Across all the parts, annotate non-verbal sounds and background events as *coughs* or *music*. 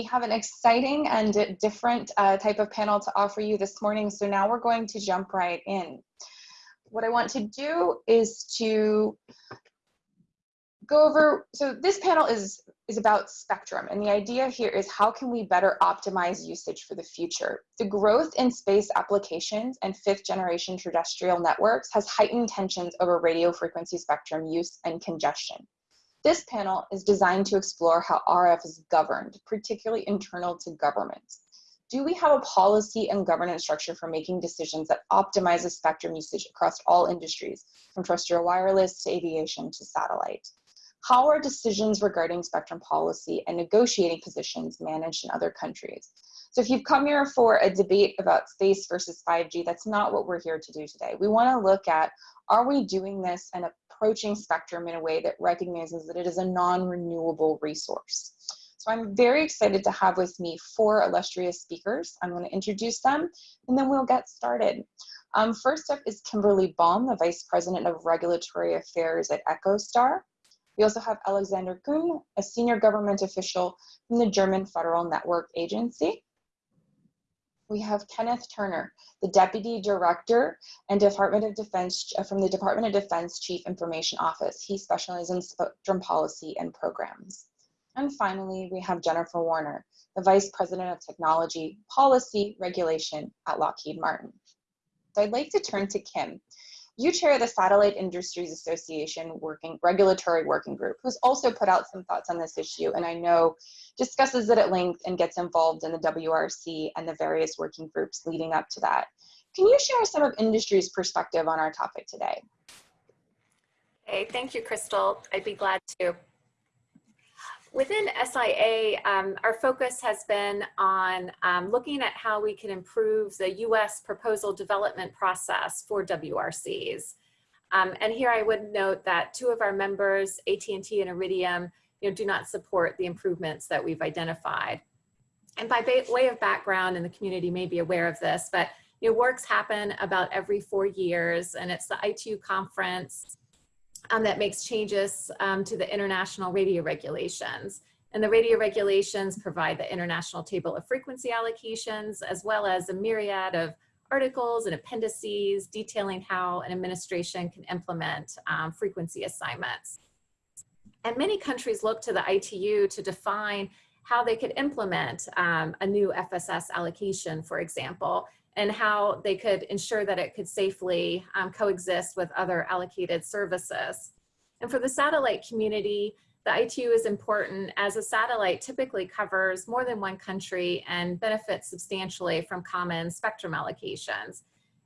we have an exciting and different uh, type of panel to offer you this morning. So now we're going to jump right in. What I want to do is to go over, so this panel is, is about spectrum. And the idea here is how can we better optimize usage for the future? The growth in space applications and fifth generation terrestrial networks has heightened tensions over radio frequency spectrum use and congestion. This panel is designed to explore how RF is governed, particularly internal to governments. Do we have a policy and governance structure for making decisions that optimizes spectrum usage across all industries, from terrestrial wireless to aviation to satellite? How are decisions regarding spectrum policy and negotiating positions managed in other countries? So if you've come here for a debate about space versus 5G, that's not what we're here to do today. We wanna look at, are we doing this and approaching spectrum in a way that recognizes that it is a non-renewable resource? So I'm very excited to have with me four illustrious speakers. I'm gonna introduce them and then we'll get started. Um, first up is Kimberly Baum, the Vice President of Regulatory Affairs at EchoStar. We also have Alexander Kuhn, a senior government official from the German Federal Network Agency. We have Kenneth Turner, the Deputy Director and Department of Defense uh, from the Department of Defense Chief Information Office. He specializes in spectrum policy and programs. And finally, we have Jennifer Warner, the Vice President of Technology, Policy, Regulation at Lockheed Martin. So I'd like to turn to Kim, you chair the Satellite Industries Association working regulatory working group, who's also put out some thoughts on this issue, and I know discusses it at length and gets involved in the WRC and the various working groups leading up to that. Can you share some of industry's perspective on our topic today? Hey, thank you, Crystal. I'd be glad to. Within SIA, um, our focus has been on um, looking at how we can improve the US proposal development process for WRCs. Um, and here I would note that two of our members, AT&T and Iridium, you know, do not support the improvements that we've identified. And by way of background, and the community may be aware of this, but you know, works happen about every four years, and it's the ITU conference um, that makes changes um, to the international radio regulations. And the radio regulations provide the international table of frequency allocations, as well as a myriad of articles and appendices detailing how an administration can implement um, frequency assignments. And many countries look to the ITU to define how they could implement um, a new FSS allocation, for example, and how they could ensure that it could safely um, coexist with other allocated services. And for the satellite community, the ITU is important as a satellite typically covers more than one country and benefits substantially from common spectrum allocations.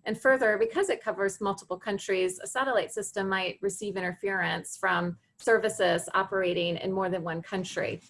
And further, because it covers multiple countries, a satellite system might receive interference from services operating in more than one country.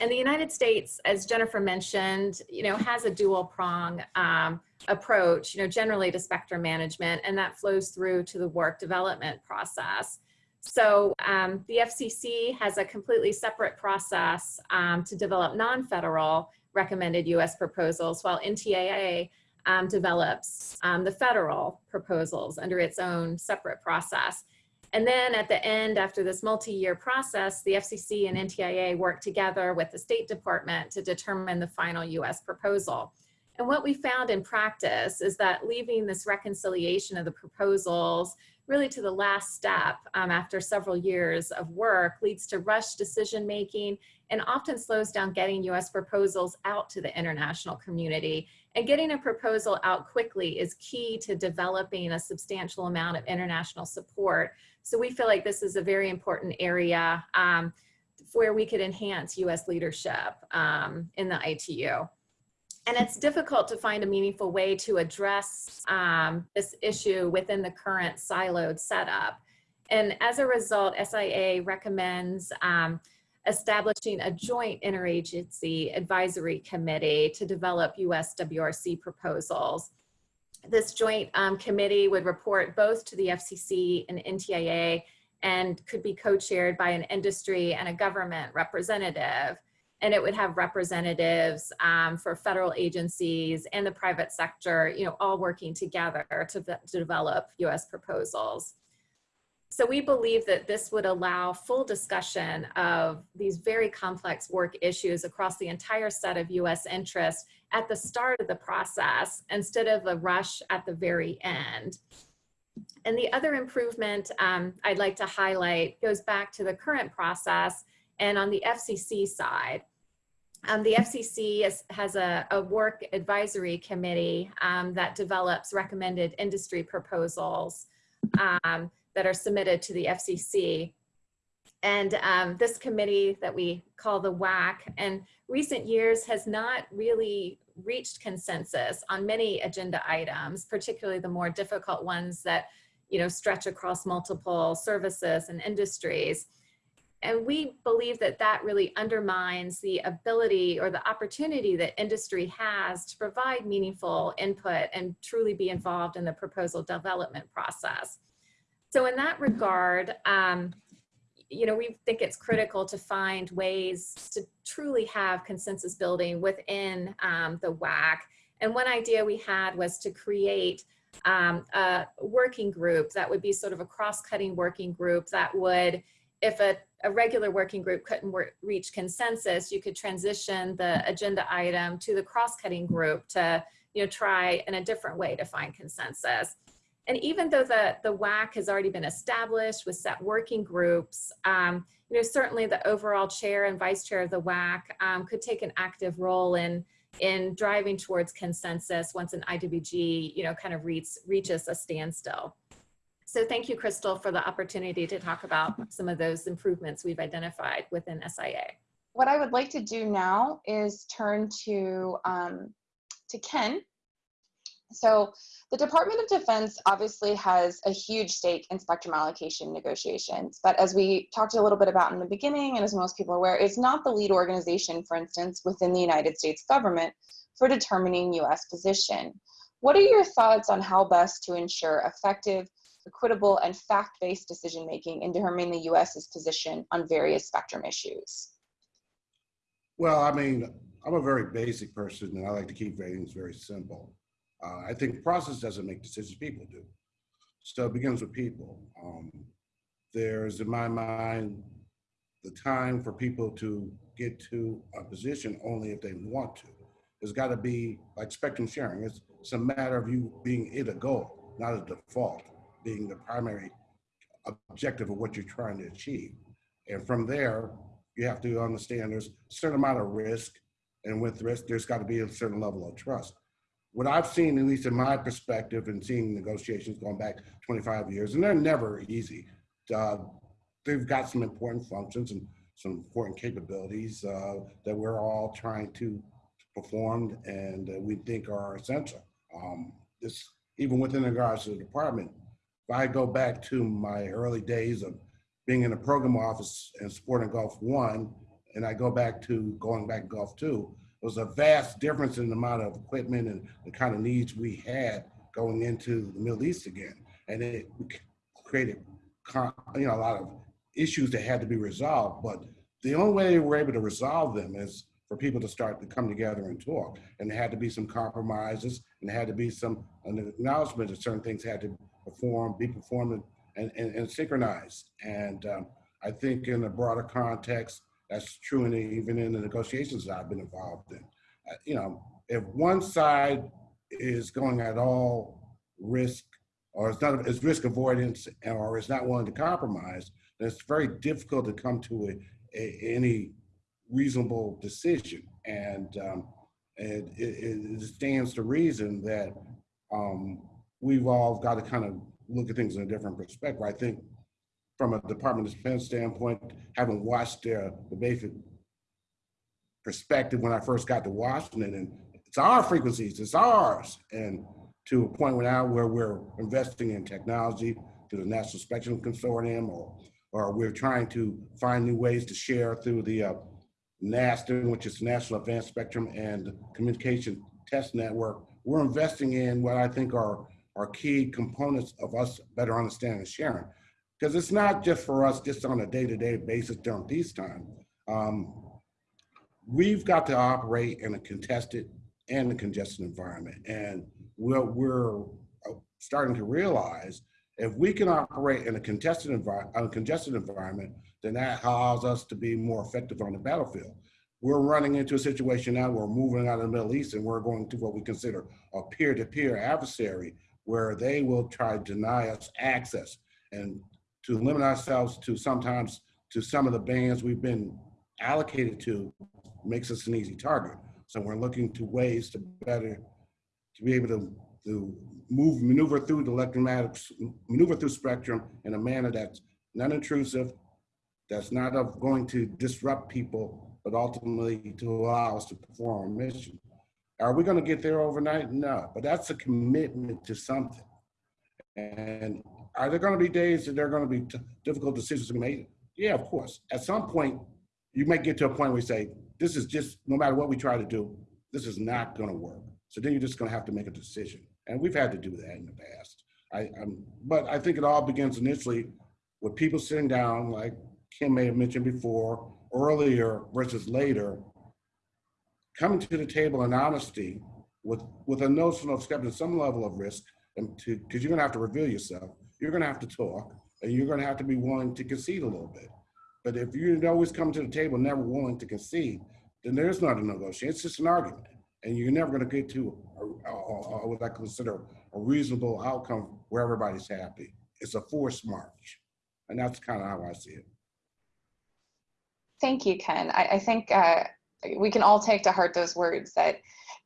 And the United States, as Jennifer mentioned, you know, has a dual prong um, approach, you know, generally to spectrum management, and that flows through to the work development process. So um, the FCC has a completely separate process um, to develop non-federal recommended US proposals, while NTIA um, develops um, the federal proposals under its own separate process. And then at the end, after this multi-year process, the FCC and NTIA work together with the State Department to determine the final US proposal. And what we found in practice is that leaving this reconciliation of the proposals really to the last step um, after several years of work leads to rush decision making and often slows down getting US proposals out to the international community. And getting a proposal out quickly is key to developing a substantial amount of international support so we feel like this is a very important area um, where we could enhance US leadership um, in the ITU. And it's difficult to find a meaningful way to address um, this issue within the current siloed setup. And as a result, SIA recommends um, establishing a joint interagency advisory committee to develop US WRC proposals this joint um, committee would report both to the FCC and NTIA and could be co-chaired by an industry and a government representative. And it would have representatives um, for federal agencies and the private sector, you know, all working together to, to develop US proposals. So we believe that this would allow full discussion of these very complex work issues across the entire set of US interests at the start of the process instead of a rush at the very end. And the other improvement um, I'd like to highlight goes back to the current process and on the FCC side. Um, the FCC is, has a, a, work advisory committee um, that develops recommended industry proposals um, that are submitted to the FCC. And um, this committee that we call the WAC in recent years has not really reached consensus on many agenda items, particularly the more difficult ones that you know, stretch across multiple services and industries. And we believe that that really undermines the ability or the opportunity that industry has to provide meaningful input and truly be involved in the proposal development process. So in that regard, um, you know, we think it's critical to find ways to truly have consensus building within um, the WAC. And one idea we had was to create um, a working group that would be sort of a cross-cutting working group that would, if a, a regular working group couldn't work, reach consensus, you could transition the agenda item to the cross-cutting group to, you know, try in a different way to find consensus. And even though the, the WAC has already been established with set working groups, um, you know, certainly the overall chair and vice chair of the WAC um, could take an active role in, in driving towards consensus once an IWG, you know, kind of reach, reaches a standstill. So thank you, Crystal, for the opportunity to talk about some of those improvements we've identified within SIA. What I would like to do now is turn to, um, to Ken. So the Department of Defense obviously has a huge stake in spectrum allocation negotiations, but as we talked a little bit about in the beginning, and as most people are aware, it's not the lead organization, for instance, within the United States government for determining US position. What are your thoughts on how best to ensure effective, equitable, and fact-based decision-making in determining the US's position on various spectrum issues? Well, I mean, I'm a very basic person and I like to keep things very simple. Uh, I think process doesn't make decisions, people do. So it begins with people. Um, there's, in my mind, the time for people to get to a position only if they want to. There's got to be, like spectrum sharing, it's, it's a matter of you being it a goal, not a default, being the primary objective of what you're trying to achieve. And from there, you have to understand there's a certain amount of risk, and with risk, there's got to be a certain level of trust what I've seen, at least in my perspective, and seeing negotiations going back 25 years, and they're never easy. Uh, they've got some important functions and some important capabilities uh, that we're all trying to perform and we think are essential. Um, this, even within regards to the department, if I go back to my early days of being in the program office and supporting Gulf One, and I go back to going back to Gulf Two, was a vast difference in the amount of equipment and the kind of needs we had going into the Middle East again. And it created you know, a lot of issues that had to be resolved. But the only way we were able to resolve them is for people to start to come together and talk. And there had to be some compromises and there had to be some an acknowledgement that certain things had to perform, be performed and, and, and synchronized. And um, I think in a broader context, that's true in the, even in the negotiations that I've been involved in. Uh, you know, if one side is going at all risk, or it's not it's risk avoidance, or is not willing to compromise, then it's very difficult to come to a, a any reasonable decision. And um, it, it, it, stands to reason that um, we've all got to kind of look at things in a different perspective. I think from a Department of Defense standpoint, having watched their the basic perspective when I first got to Washington, and it's our frequencies, it's ours, and to a point now where we're investing in technology through the National Spectrum Consortium, or or we're trying to find new ways to share through the uh, which is National Advanced Spectrum and Communication Test Network. We're investing in what I think are are key components of us better understanding and sharing because it's not just for us just on a day-to-day -day basis during peacetime. Um, we've got to operate in a contested and a congested environment. And we're uh, starting to realize If we can operate in a contested environment, a congested environment, then that allows us to be more effective on the battlefield. We're running into a situation now where we're moving out of the Middle East and we're going to what we consider a peer-to-peer adversary where they will try to deny us access and to limit ourselves to sometimes to some of the bands we've been allocated to makes us an easy target. So we're looking to ways to better, to be able to, to move, maneuver through the electromagnetic, maneuver through spectrum in a manner that's non-intrusive, that's not of going to disrupt people, but ultimately to allow us to perform our mission. Are we gonna get there overnight? No, but that's a commitment to something. And are there gonna be days that there are gonna be t- difficult decisions to be made? Yeah, of course. At some point, you might get to a point where you say, this is just, no matter what we try to do, this is not gonna work. So then you're just gonna have to make a decision. And we've had to do that in the past. I, I'm, but I think it all begins initially with people sitting down, like Kim may have mentioned before, earlier versus later, coming to the table in honesty with, with a notion of accepting some level of risk and because you're gonna have to reveal yourself. You're gonna have to talk and you're gonna have to be willing to concede a little bit. But if you always come to the table never willing to concede, then there's not a negotiation. It's just an argument. And you're never going to get to a, a, a, what I consider a reasonable outcome where everybody's happy. It's a forced march. And that's kind of how I see it. Thank you, Ken. I, I think uh, we can all take to heart those words that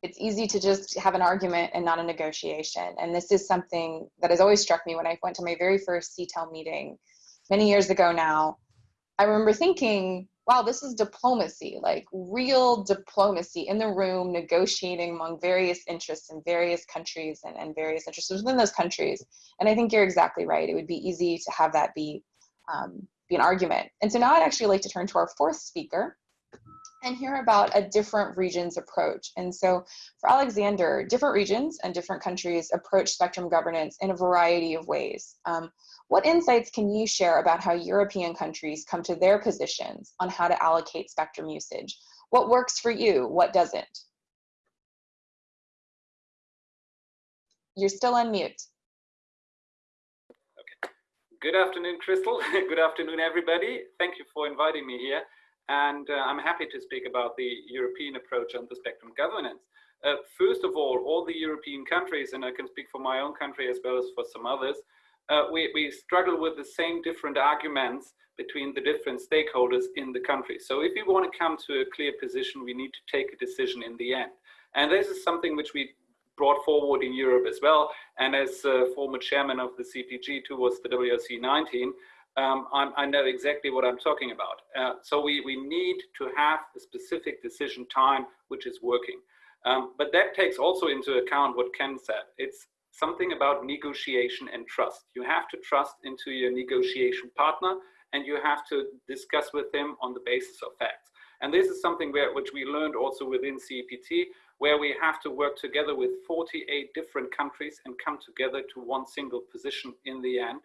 it's easy to just have an argument and not a negotiation. And this is something that has always struck me when I went to my very first CITEL meeting many years ago now. I remember thinking, wow, this is diplomacy, like real diplomacy in the room, negotiating among various interests in various countries and, and various interests within those countries. And I think you're exactly right. It would be easy to have that be, um, be an argument. And so now I'd actually like to turn to our fourth speaker and hear about a different region's approach. And so for Alexander, different regions and different countries approach spectrum governance in a variety of ways. Um, what insights can you share about how European countries come to their positions on how to allocate spectrum usage? What works for you? What doesn't? You're still on mute. Okay. Good afternoon, Crystal. *laughs* Good afternoon, everybody. Thank you for inviting me here. And uh, I'm happy to speak about the European approach on the spectrum governance. Uh, first of all, all the European countries, and I can speak for my own country as well as for some others, uh, we, we struggle with the same different arguments between the different stakeholders in the country. So if we want to come to a clear position, we need to take a decision in the end. And this is something which we brought forward in Europe as well. And as uh, former chairman of the CPG towards the WRC 19, um, i know exactly what I'm talking about. Uh, so we, we need to have a specific decision time which is working. Um, but that takes also into account what Ken said. It's something about negotiation and trust. You have to trust into your negotiation partner and you have to discuss with him on the basis of facts. And this is something where, which we learned also within CEPT, where we have to work together with 48 different countries and come together to one single position in the end,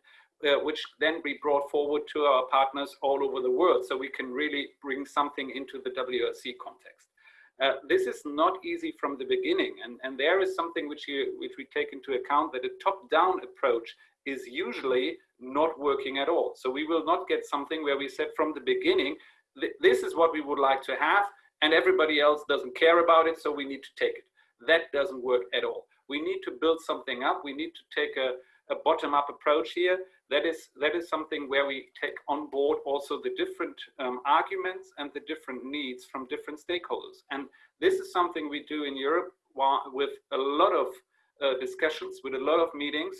uh, which then be brought forward to our partners all over the world so we can really bring something into the WRC context. Uh, this is not easy from the beginning, and, and there is something which, you, which we take into account that a top-down approach is usually not working at all. So we will not get something where we said from the beginning, th this is what we would like to have, and everybody else doesn't care about it, so we need to take it. That doesn't work at all. We need to build something up. We need to take a, a bottom-up approach here. That is that is something where we take on board also the different um, arguments and the different needs from different stakeholders. And this is something we do in europe with a lot of uh, discussions with a lot of meetings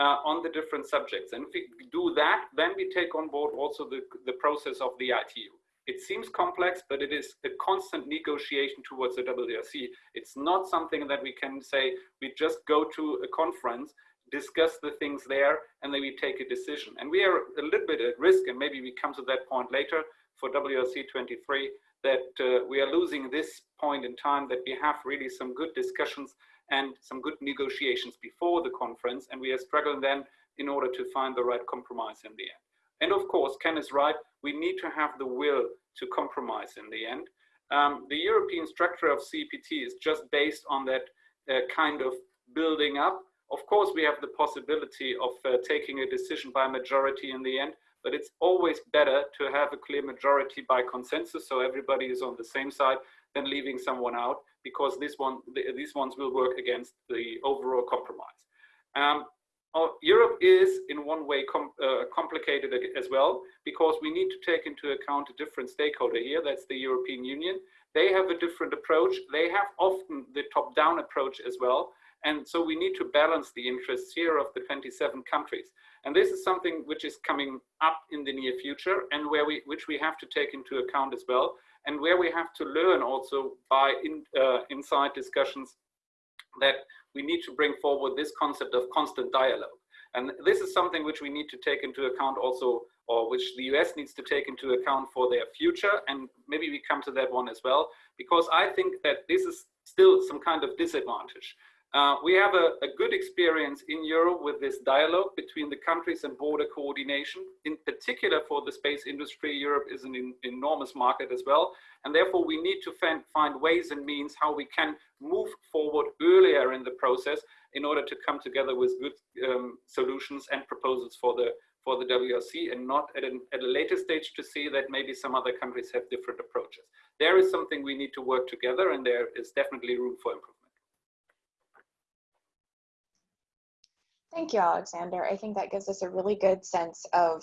uh, on the different subjects. And if we do that then we take on board also the, the process of the itu it seems complex, but it is a constant negotiation towards the WRC. It's not something that we can say, we just go to a conference discuss the things there, and then we take a decision. And we are a little bit at risk, and maybe we come to that point later for WRC 23, that uh, we are losing this point in time that we have really some good discussions and some good negotiations before the conference, and we are struggling then in order to find the right compromise in the end. And of course, Ken is right, we need to have the will to compromise in the end. Um, the European structure of CEPT is just based on that uh, kind of building up Of course, we have the possibility of uh, taking a decision by majority in the end, but it's always better to have a clear majority by consensus so everybody is on the same side than leaving someone out because this one, these ones will work against the overall compromise. Um, Oh, Europe is in one way com uh, complicated as well because we need to take into account a different stakeholder here. That's the European Union. They have a different approach. They have often the top-down approach as well. And so we need to balance the interests here of the 27 countries. And this is something which is coming up in the near future and where we, which we have to take into account as well. And where we have to learn also by in, uh, inside discussions that we need to bring forward this concept of constant dialogue. And this is something which we need to take into account also, or which the US needs to take into account for their future. And maybe we come to that one as well, because I think that this is still some kind of disadvantage. Uh, we have a, a, good experience in Europe with this dialogue between the countries and border coordination. In particular for the space industry, Europe is an in, enormous market as well. And therefore we need to find, find ways and means how we can move forward earlier in the process in order to come together with good um, solutions and proposals for the for the WRC and not at, an, at a later stage to see that maybe some other countries have different approaches. There is something we need to work together and there is definitely room for improvement. Thank you, Alexander. I think that gives us a really good sense of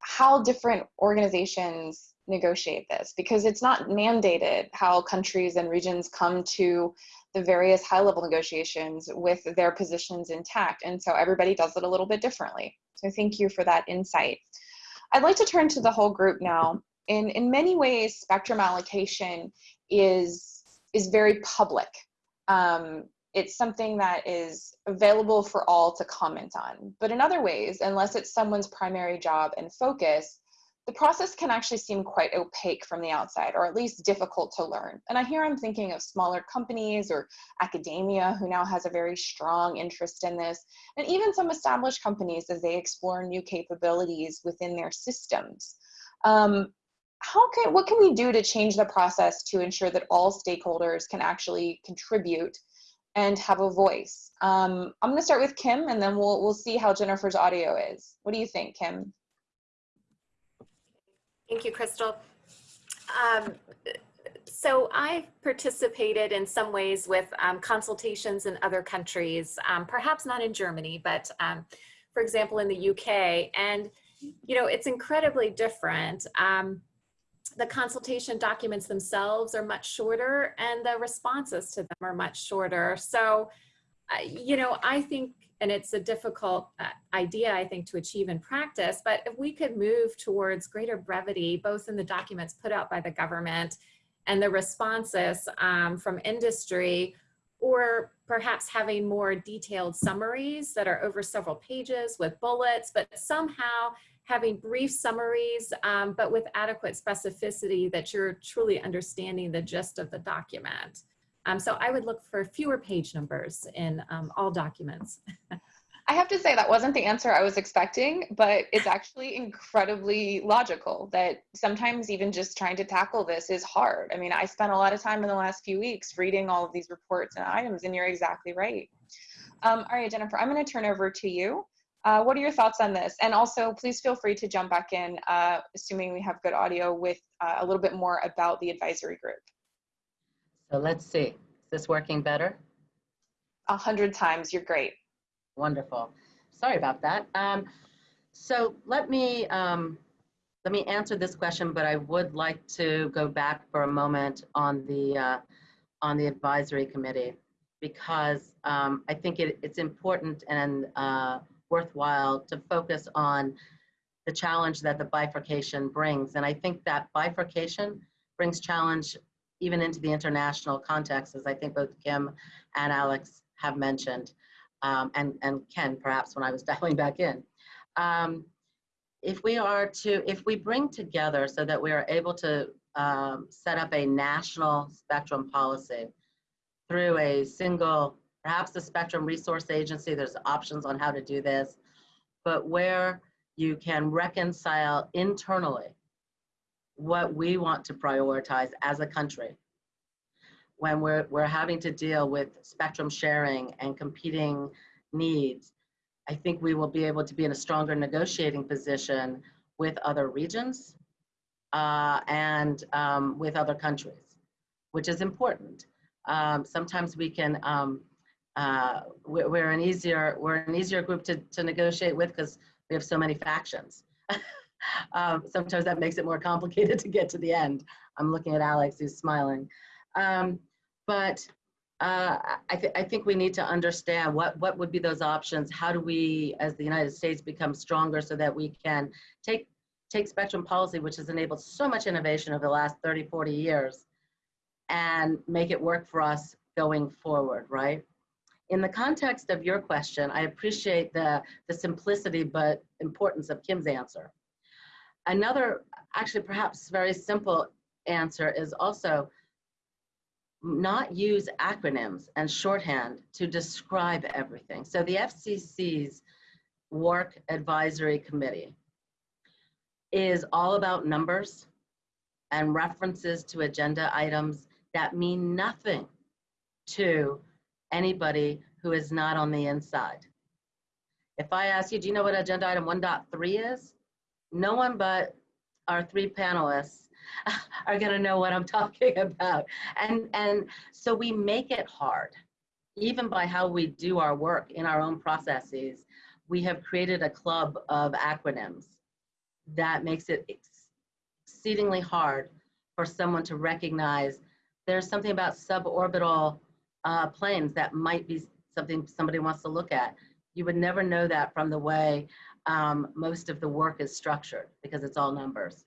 how different organizations negotiate this because it's not mandated how countries and regions come to the various high level negotiations with their positions intact. And so everybody does it a little bit differently. So thank you for that insight. I'd like to turn to the whole group now. In, in many ways, spectrum allocation is, is very public. Um, it's something that is available for all to comment on. But in other ways, unless it's someone's primary job and focus, the process can actually seem quite opaque from the outside, or at least difficult to learn. And I hear I'm thinking of smaller companies or academia who now has a very strong interest in this, and even some established companies as they explore new capabilities within their systems. Um, how can, what can we do to change the process to ensure that all stakeholders can actually contribute and have a voice. Um, I'm going to start with Kim, and then we'll we'll see how Jennifer's audio is. What do you think, Kim? Thank you, Crystal. Um, so I've participated in some ways with um, consultations in other countries, um, perhaps not in Germany, but um, for example, in the UK. And, you know, it's incredibly different. The consultation documents themselves are much shorter and the responses to them are much shorter. So, uh, you know, I think, and it's a difficult uh, idea, I think, to achieve in practice, but if we could move towards greater brevity, both in the documents put out by the government and the responses um, from industry, or perhaps having more detailed summaries that are over several pages with bullets, but somehow having brief summaries, um, but with adequate specificity that you're truly understanding the gist of the document. Um, so I would look for fewer page numbers in um, all documents. *laughs* I have to say that wasn't the answer I was expecting, but it's actually incredibly logical that sometimes even just trying to tackle this is hard. I mean, I spent a lot of time in the last few weeks reading all of these reports and items, and you're exactly right. Um, all right, Jennifer, I'm going to turn over to you. Uh, what are your thoughts on this? And also, please feel free to jump back in, uh, assuming we have good audio, with uh, a little bit more about the advisory group. So let's see. Is this working better? A hundred times. You're great. Wonderful. Sorry about that. Um, so let me um, let me answer this question, but I would like to go back for a moment on the uh, on the advisory committee because um, I think it, it's important and uh, worthwhile to focus on the challenge that the bifurcation brings. And I think that bifurcation brings challenge even into the international context, as I think both Kim and Alex have mentioned, um, and, and Ken, perhaps when I was *laughs* dialing back in. Um, if we are to, if we bring together so that we are able to um, set up a national spectrum policy through a single perhaps the Spectrum Resource Agency, there's options on how to do this, but where you can reconcile internally what we want to prioritize as a country when we're, we're having to deal with spectrum sharing and competing needs, I think we will be able to be in a stronger negotiating position with other regions uh, and um, with other countries, which is important. Um, sometimes we can, um, uh, we're, an easier, we're an easier group to, to negotiate with because we have so many factions. *laughs* um, sometimes that makes it more complicated *laughs* to get to the end. I'm looking at Alex who's smiling. Um, but uh, I, th I think we need to understand what, what would be those options. How do we, as the United States, become stronger so that we can take, take spectrum policy, which has enabled so much innovation over the last 30, 40 years, and make it work for us going forward, right? In the context of your question, I appreciate the, the simplicity but importance of Kim's answer. Another, actually perhaps very simple answer is also not use acronyms and shorthand to describe everything. So the FCC's Work Advisory Committee is all about numbers and references to agenda items that mean nothing to anybody who is not on the inside. If I ask you, do you know what agenda item 1.3 is? No one but our three panelists *laughs* are going to know what I'm *laughs* talking about. And, and so we make it hard, even by how we do our work in our own processes. We have created a club of acronyms that makes it exceedingly hard for someone to recognize there's something about suborbital uh, planes that might be something somebody wants to look at. You would never know that from the way um, most of the work is structured because it's all numbers.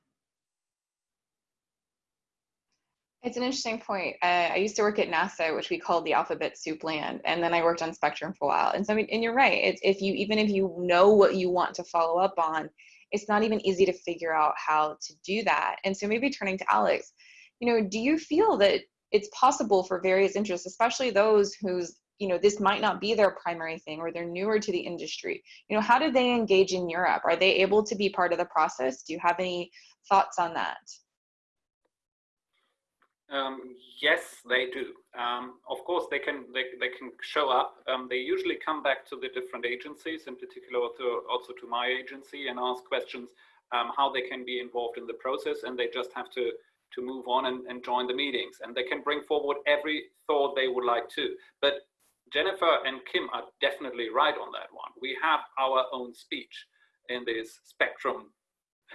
It's an interesting point. Uh, I used to work at NASA, which we called the alphabet soup land, and then I worked on Spectrum for a while. And so, I mean, and you're right. It's if you even if you know what you want to follow up on, it's not even easy to figure out how to do that. And so, maybe turning to Alex, you know, do you feel that it's possible for various interests, especially those whose you know this might not be their primary thing or they're newer to the industry you know how do they engage in europe are they able to be part of the process do you have any thoughts on that um, yes, they do. Um, of course, they can they, they can show up. Um, they usually come back to the different agencies, in particular to, also to my agency, and ask questions um, how they can be involved in the process, and they just have to to move on and, and join the meetings, and they can bring forward every thought they would like to. But Jennifer and Kim are definitely right on that one. We have our own speech in this spectrum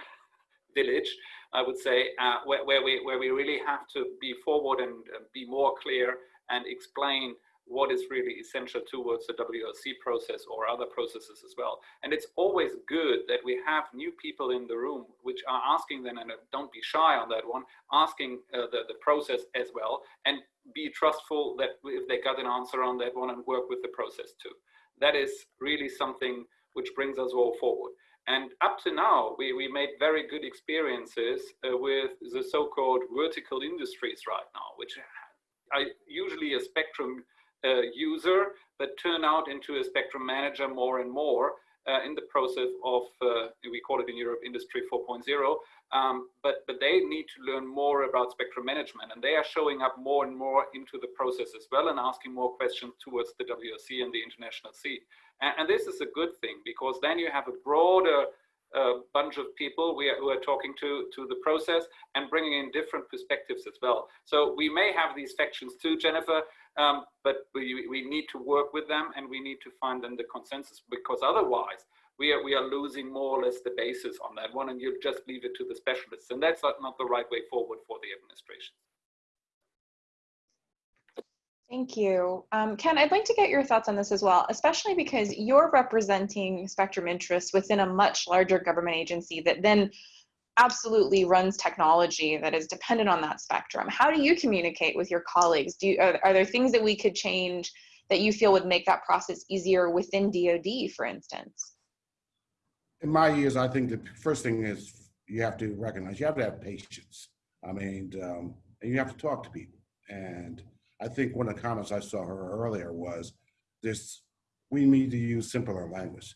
*laughs* village I would say, uh, where, where, we, where we really have to be forward and uh, be more clear and explain what is really essential towards the WRC process or other processes as well. And it's always good that we have new people in the room which are asking them, and don't be shy on that one, asking uh, the, the process as well, and be trustful that if they got an answer on that one and work with the process too. That is really something which brings us all forward. And up to now, we, we made very good experiences uh, with the so-called vertical industries right now, which are usually a spectrum uh, user, but turn out into a spectrum manager more and more uh, in the process of, uh, we call it in Europe, Industry 4.0. Um, but, but they need to learn more about spectrum management and they are showing up more and more into the process as well and asking more questions towards the WRC and the international scene. And, and this is a good thing because then you have a broader uh, bunch of people we are, who are talking to, to the process and bringing in different perspectives as well. So we may have these factions too, Jennifer, um, but we, we need to work with them and we need to find them the consensus because otherwise we are, we are losing more or less the basis on that one and you'll just leave it to the specialists. And that's not the right way forward for the administration. Thank you. Um, Ken, I'd like to get your thoughts on this as well, especially because you're representing spectrum interests within a much larger government agency that then absolutely runs technology that is dependent on that spectrum. How do you communicate with your colleagues? Do you, are, are there things that we could change that you feel would make that process easier within DoD, for instance? In my years, I think the first thing is you have to recognize you have to have patience. I mean, um, and you have to talk to people and I think one of the comments I saw her earlier was this, we need to use simpler language.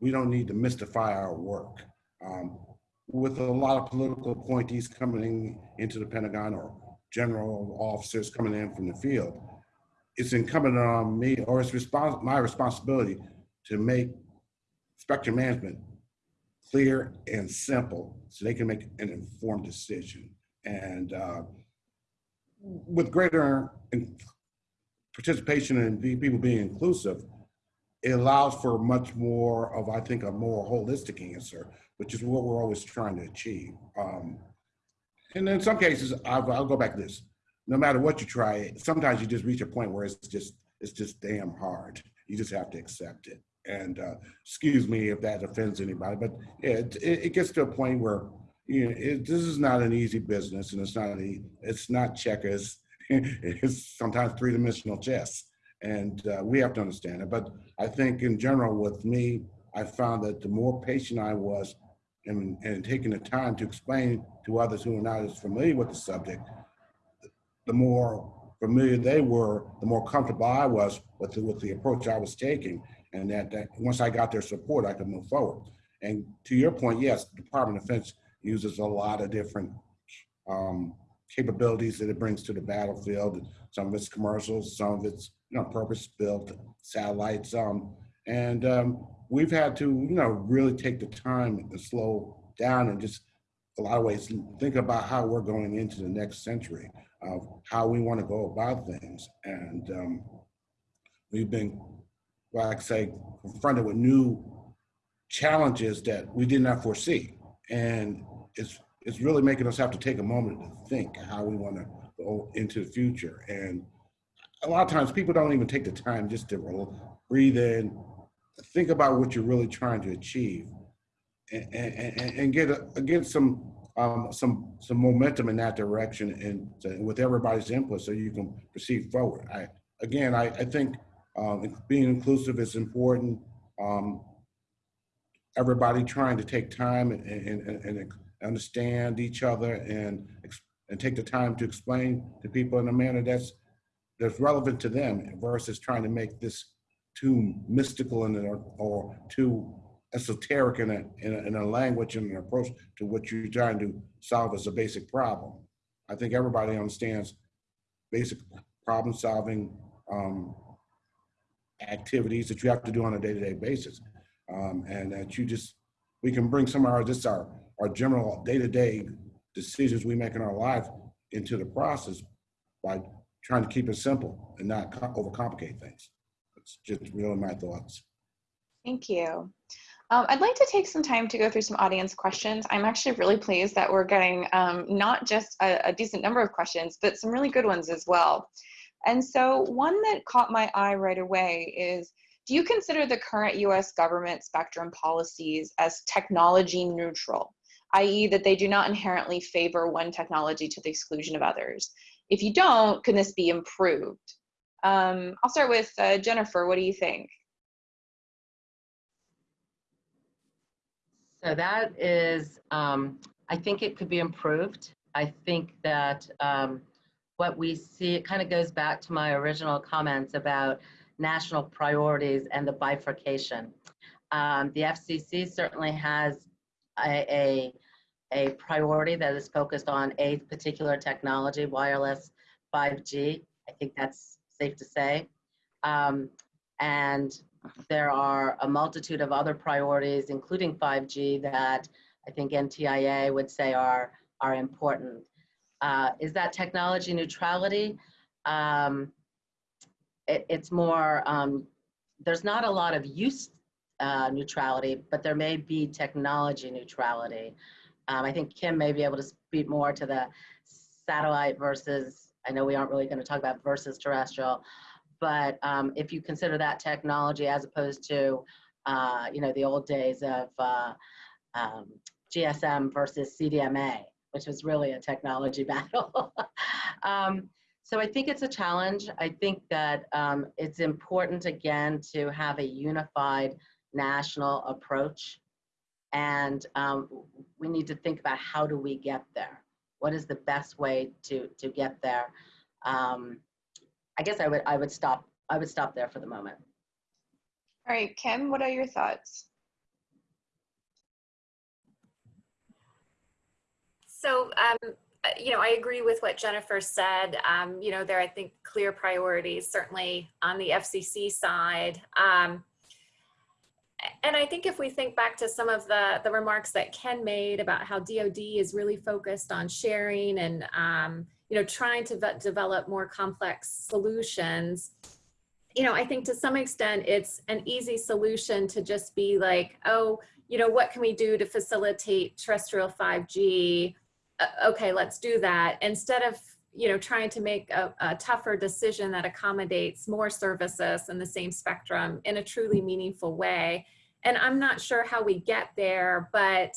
We don't need to mystify our work. Um, with a lot of political appointees coming into the Pentagon or general officers coming in from the field, it's incumbent on me or it's respons- my responsibility to make spectrum management clear and simple so they can make an informed decision. And uh, with greater participation and people being inclusive, it allows for much more of, I think, a more holistic answer, which is what we're always trying to achieve. Um, and in some cases, I'll, I'll go back to this. No matter what you try, sometimes you just reach a point where it's just it's just damn hard. You just have to accept it. And uh, excuse me if that offends anybody, but it, it gets to a point where you know it, this is not an easy business, and it's not a, it's not checkers. *laughs* it's sometimes three dimensional chess, and uh, we have to understand it. But I think in general, with me, I found that the more patient I was and, and taking the time to explain to others who are not as familiar with the subject, the more familiar they were, the more comfortable I was with the, with the approach I was taking. And that, that once I got their support, I could move forward. And to your point, yes, the Department of Defense uses a lot of different um, capabilities that it brings to the battlefield. Some of it's commercials, some of it's you know purpose-built satellites. Um, and um, we've had to you know really take the time and slow down and just a lot of ways think about how we're going into the next century of how we want to go about things. And um, we've been, like I say, confronted with new challenges that we did not foresee. And it's it's really making us have to take a moment to think how we want to go into the future. And a lot of times people don't even take the time just to breathe in, think about what you're really trying to achieve and, and, and get a, get some um, some some momentum in that direction and to, with everybody's input so you can proceed forward. I again I, I think um, being inclusive is important. Um, everybody trying to take time and, and, and understand each other and and take the time to explain to people in a manner that's that's relevant to them versus trying to make this too mystical and or, or too esoteric in a, in a, in a language and an approach to what you're trying to solve as a basic problem. I think everybody understands basic problem solving um, activities that you have to do on a day-to-day basis. Um, and that you just, we can bring some of our, just our, our general day-to-day decisions we make in our life into the process by trying to keep it simple and not overcomplicate things. It's just really my thoughts. Thank you. Um, I'd like to take some time to go through some audience questions. I'm actually really pleased that we're getting um, not just a, a, decent number of questions, but some really good ones as well. And so one that caught my eye right away is, do you consider the current US government spectrum policies as technology neutral, i.e. that they do not inherently favor one technology to the exclusion of others? If you don't, can this be improved? Um, I'll start with uh, Jennifer, what do you think? So that is, um, I think it could be improved. I think that um, what we see, it kind of goes back to my original comments about national priorities and the bifurcation. Um, the FCC certainly has a, a, a, priority that is focused on a particular technology, wireless 5G. I think that's safe to say. Um, and there are a multitude of other priorities, including 5G, that I think NTIA would say are, are important. Uh, is that technology neutrality? Um, it, it's more, um, there's not a lot of use uh, neutrality, but there may be technology neutrality. Um, I think Kim may be able to speak more to the satellite versus, I know we aren't really going to talk about versus terrestrial, but um, if you consider that technology as opposed to, uh, you know, the old days of uh, um, GSM versus CDMA, which was really a technology *laughs* battle. um, so I think it's a challenge. I think that um, it's important, again, to have a unified national approach. And um, we need to think about how do we get there? What is the best way to, to get there? Um, I guess I would I would stop I would stop there for the moment. All right, Kim, what are your thoughts? So um, uh, you know, I agree with what Jennifer said. Um, you know, there, I think, clear priorities, certainly on the FCC side. Um, and I think if we think back to some of the, the remarks that Ken made about how DoD is really focused on sharing and, um, you know, trying to develop more complex solutions, you know, I think to some extent it's an easy solution to just be like, oh, you know, what can we do to facilitate terrestrial 5G? Uh, okay, let's do that. Instead of, you know, trying to make a, a tougher decision that accommodates more services in the same spectrum in a truly meaningful way. And I'm not sure how we get there, but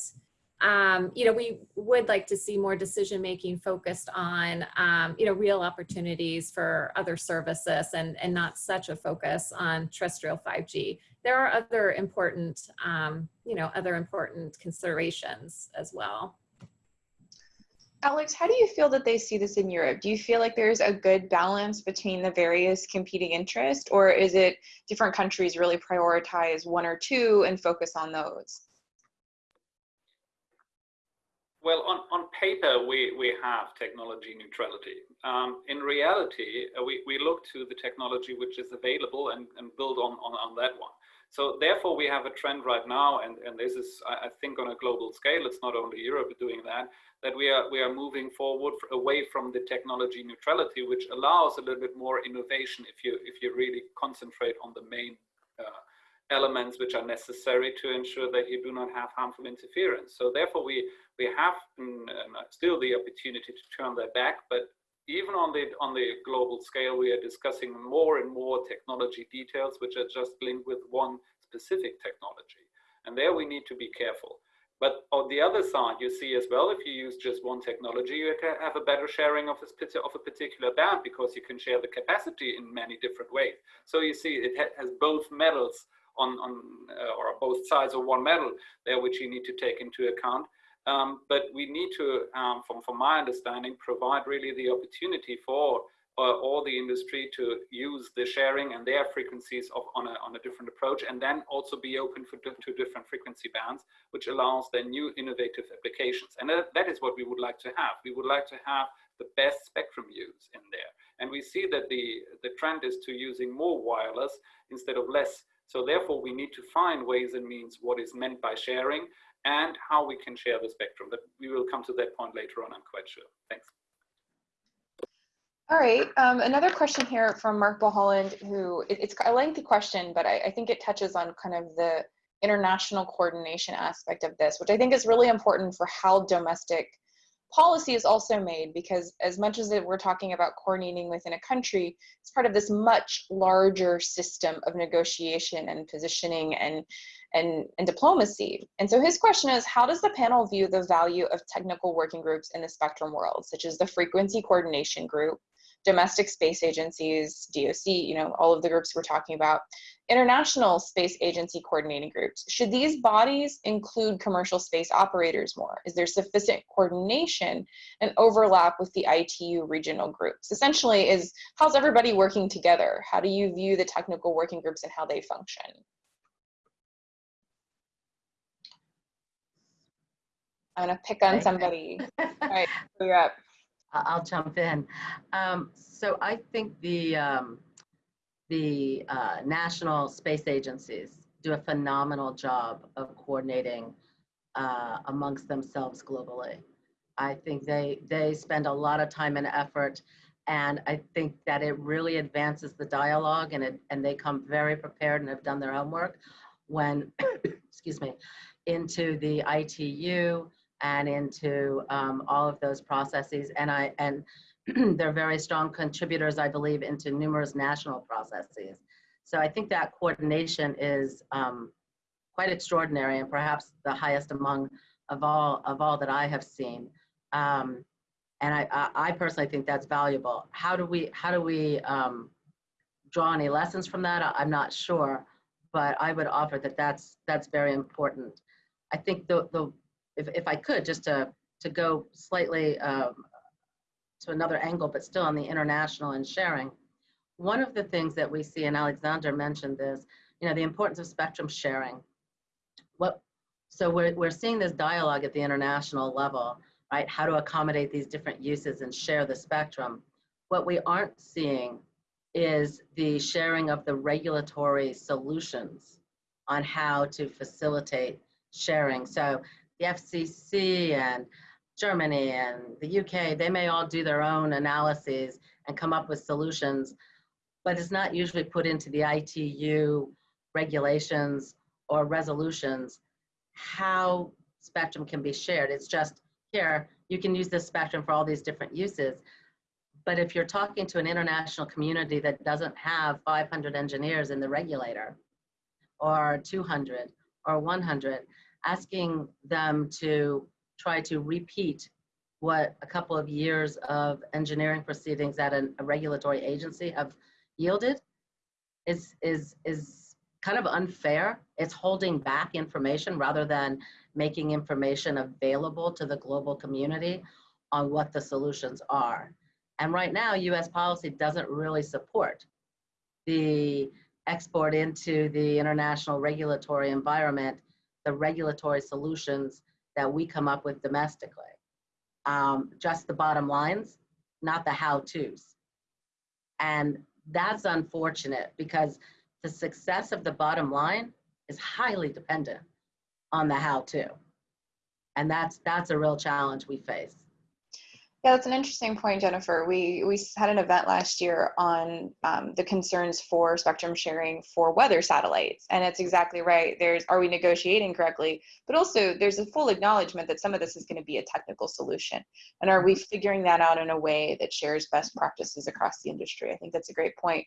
um, you know, we would like to see more decision making focused on, um, you know, real opportunities for other services and, and not such a focus on terrestrial 5G. There are other important, um, you know, other important considerations as well. Alex, how do you feel that they see this in Europe? Do you feel like there's a good balance between the various competing interests, or is it different countries really prioritize one or two and focus on those? Well, on, on paper, we, we have technology neutrality. Um, in reality, uh, we, we look to the technology which is available and, and build on, on, on that one. So therefore, we have a trend right now, and, and this is, I, think, on a global scale, it's not only Europe doing that, that we are, we are moving forward away from the technology neutrality, which allows a little bit more innovation if you, if you really concentrate on the main uh, elements which are necessary to ensure that you do not have harmful interference. So therefore, we, we have mm, still the opportunity to turn that back, but even on the on the global scale, we are discussing more and more technology details which are just linked with one specific technology. And there we need to be careful. But on the other side, you see as well, if you use just one technology, you can have a better sharing of, a, of a particular band because you can share the capacity in many different ways. So you see it has both metals on, on uh, or both sides of one medal there, which you need to take into account. Um, but we need to, um, from, from my understanding, provide really the opportunity for uh, all the industry to use the sharing and their frequencies of, on, a, on a different approach and then also be open for, to different frequency bands, which allows then new innovative applications. And that, that is what we would like to have. We would like to have the best spectrum use in there. And we see that the, the trend is to using more wireless instead of less so therefore, we need to find ways and means what is meant by sharing and how we can share the spectrum. But we will come to that point later on, I'm quite sure. Thanks. All right, um, another question here from Mark Boholland, who it, it's a lengthy question, but I, I think it touches on kind of the international coordination aspect of this, which I think is really important for how domestic policy is also made because as much as we're talking about coordinating within a country, it's part of this much larger system of negotiation and positioning and, and, and diplomacy. And so his question is, how does the panel view the value of technical working groups in the spectrum world, such as the Frequency Coordination Group, domestic space agencies, DOC, you know, all of the groups we're talking about, international space agency coordinating groups. Should these bodies include commercial space operators more? Is there sufficient coordination and overlap with the ITU regional groups? Essentially is, how's everybody working together? How do you view the technical working groups and how they function? I'm gonna pick on somebody. *laughs* All right, you're up. I'll jump in. Um, so I think the um, the uh, national space agencies do a phenomenal job of coordinating uh, amongst themselves globally. I think they they spend a lot of time and effort, and I think that it really advances the dialogue, and it and they come very prepared and have done their homework when, *coughs* excuse me, into the ITU and into um, all of those processes. And I and *clears throat* they're very strong contributors, I believe, into numerous national processes. So I think that coordination is um, quite extraordinary and perhaps the highest among of all of all that I have seen. Um, and I, I, I, personally think that's valuable. How do we how do we um, draw any lessons from that? I'm not sure, but I would offer that that's that's very important. I think the the if, if I could, just to, to go slightly um, to another angle, but still on the international and sharing, one of the things that we see, and Alexander mentioned this, you know, the importance of spectrum sharing. What, so we're, we're seeing this dialogue at the international level right? How to accommodate these different uses and share the spectrum. What we aren't seeing is the sharing of the regulatory solutions on how to facilitate sharing. So the FCC and Germany and the UK, they may all do their own analyses and come up with solutions, but it's not usually put into the ITU regulations or resolutions how spectrum can be shared. It's just here, you can use this spectrum for all these different uses. But if you're talking to an international community that doesn't have 500 engineers in the regulator, or 200 or 100, asking them to try to repeat what a couple of years of engineering proceedings at an, a regulatory agency have yielded is, is, is kind of unfair. It's holding back information rather than making information available to the global community on what the solutions are. And right now, US policy doesn't really support the export into the international regulatory environment, the regulatory solutions that we come up with domestically. Um, just the bottom lines, not the how-tos. And that's unfortunate because the success of the bottom line is highly dependent on the how-to. And that's, that's a real challenge we face. Yeah, that's an interesting point, Jennifer. We we had an event last year on um, the concerns for spectrum sharing for weather satellites, and it's exactly right. There's are we negotiating correctly, but also there's a full acknowledgement that some of this is going to be a technical solution, and are we figuring that out in a way that shares best practices across the industry? I think that's a great point.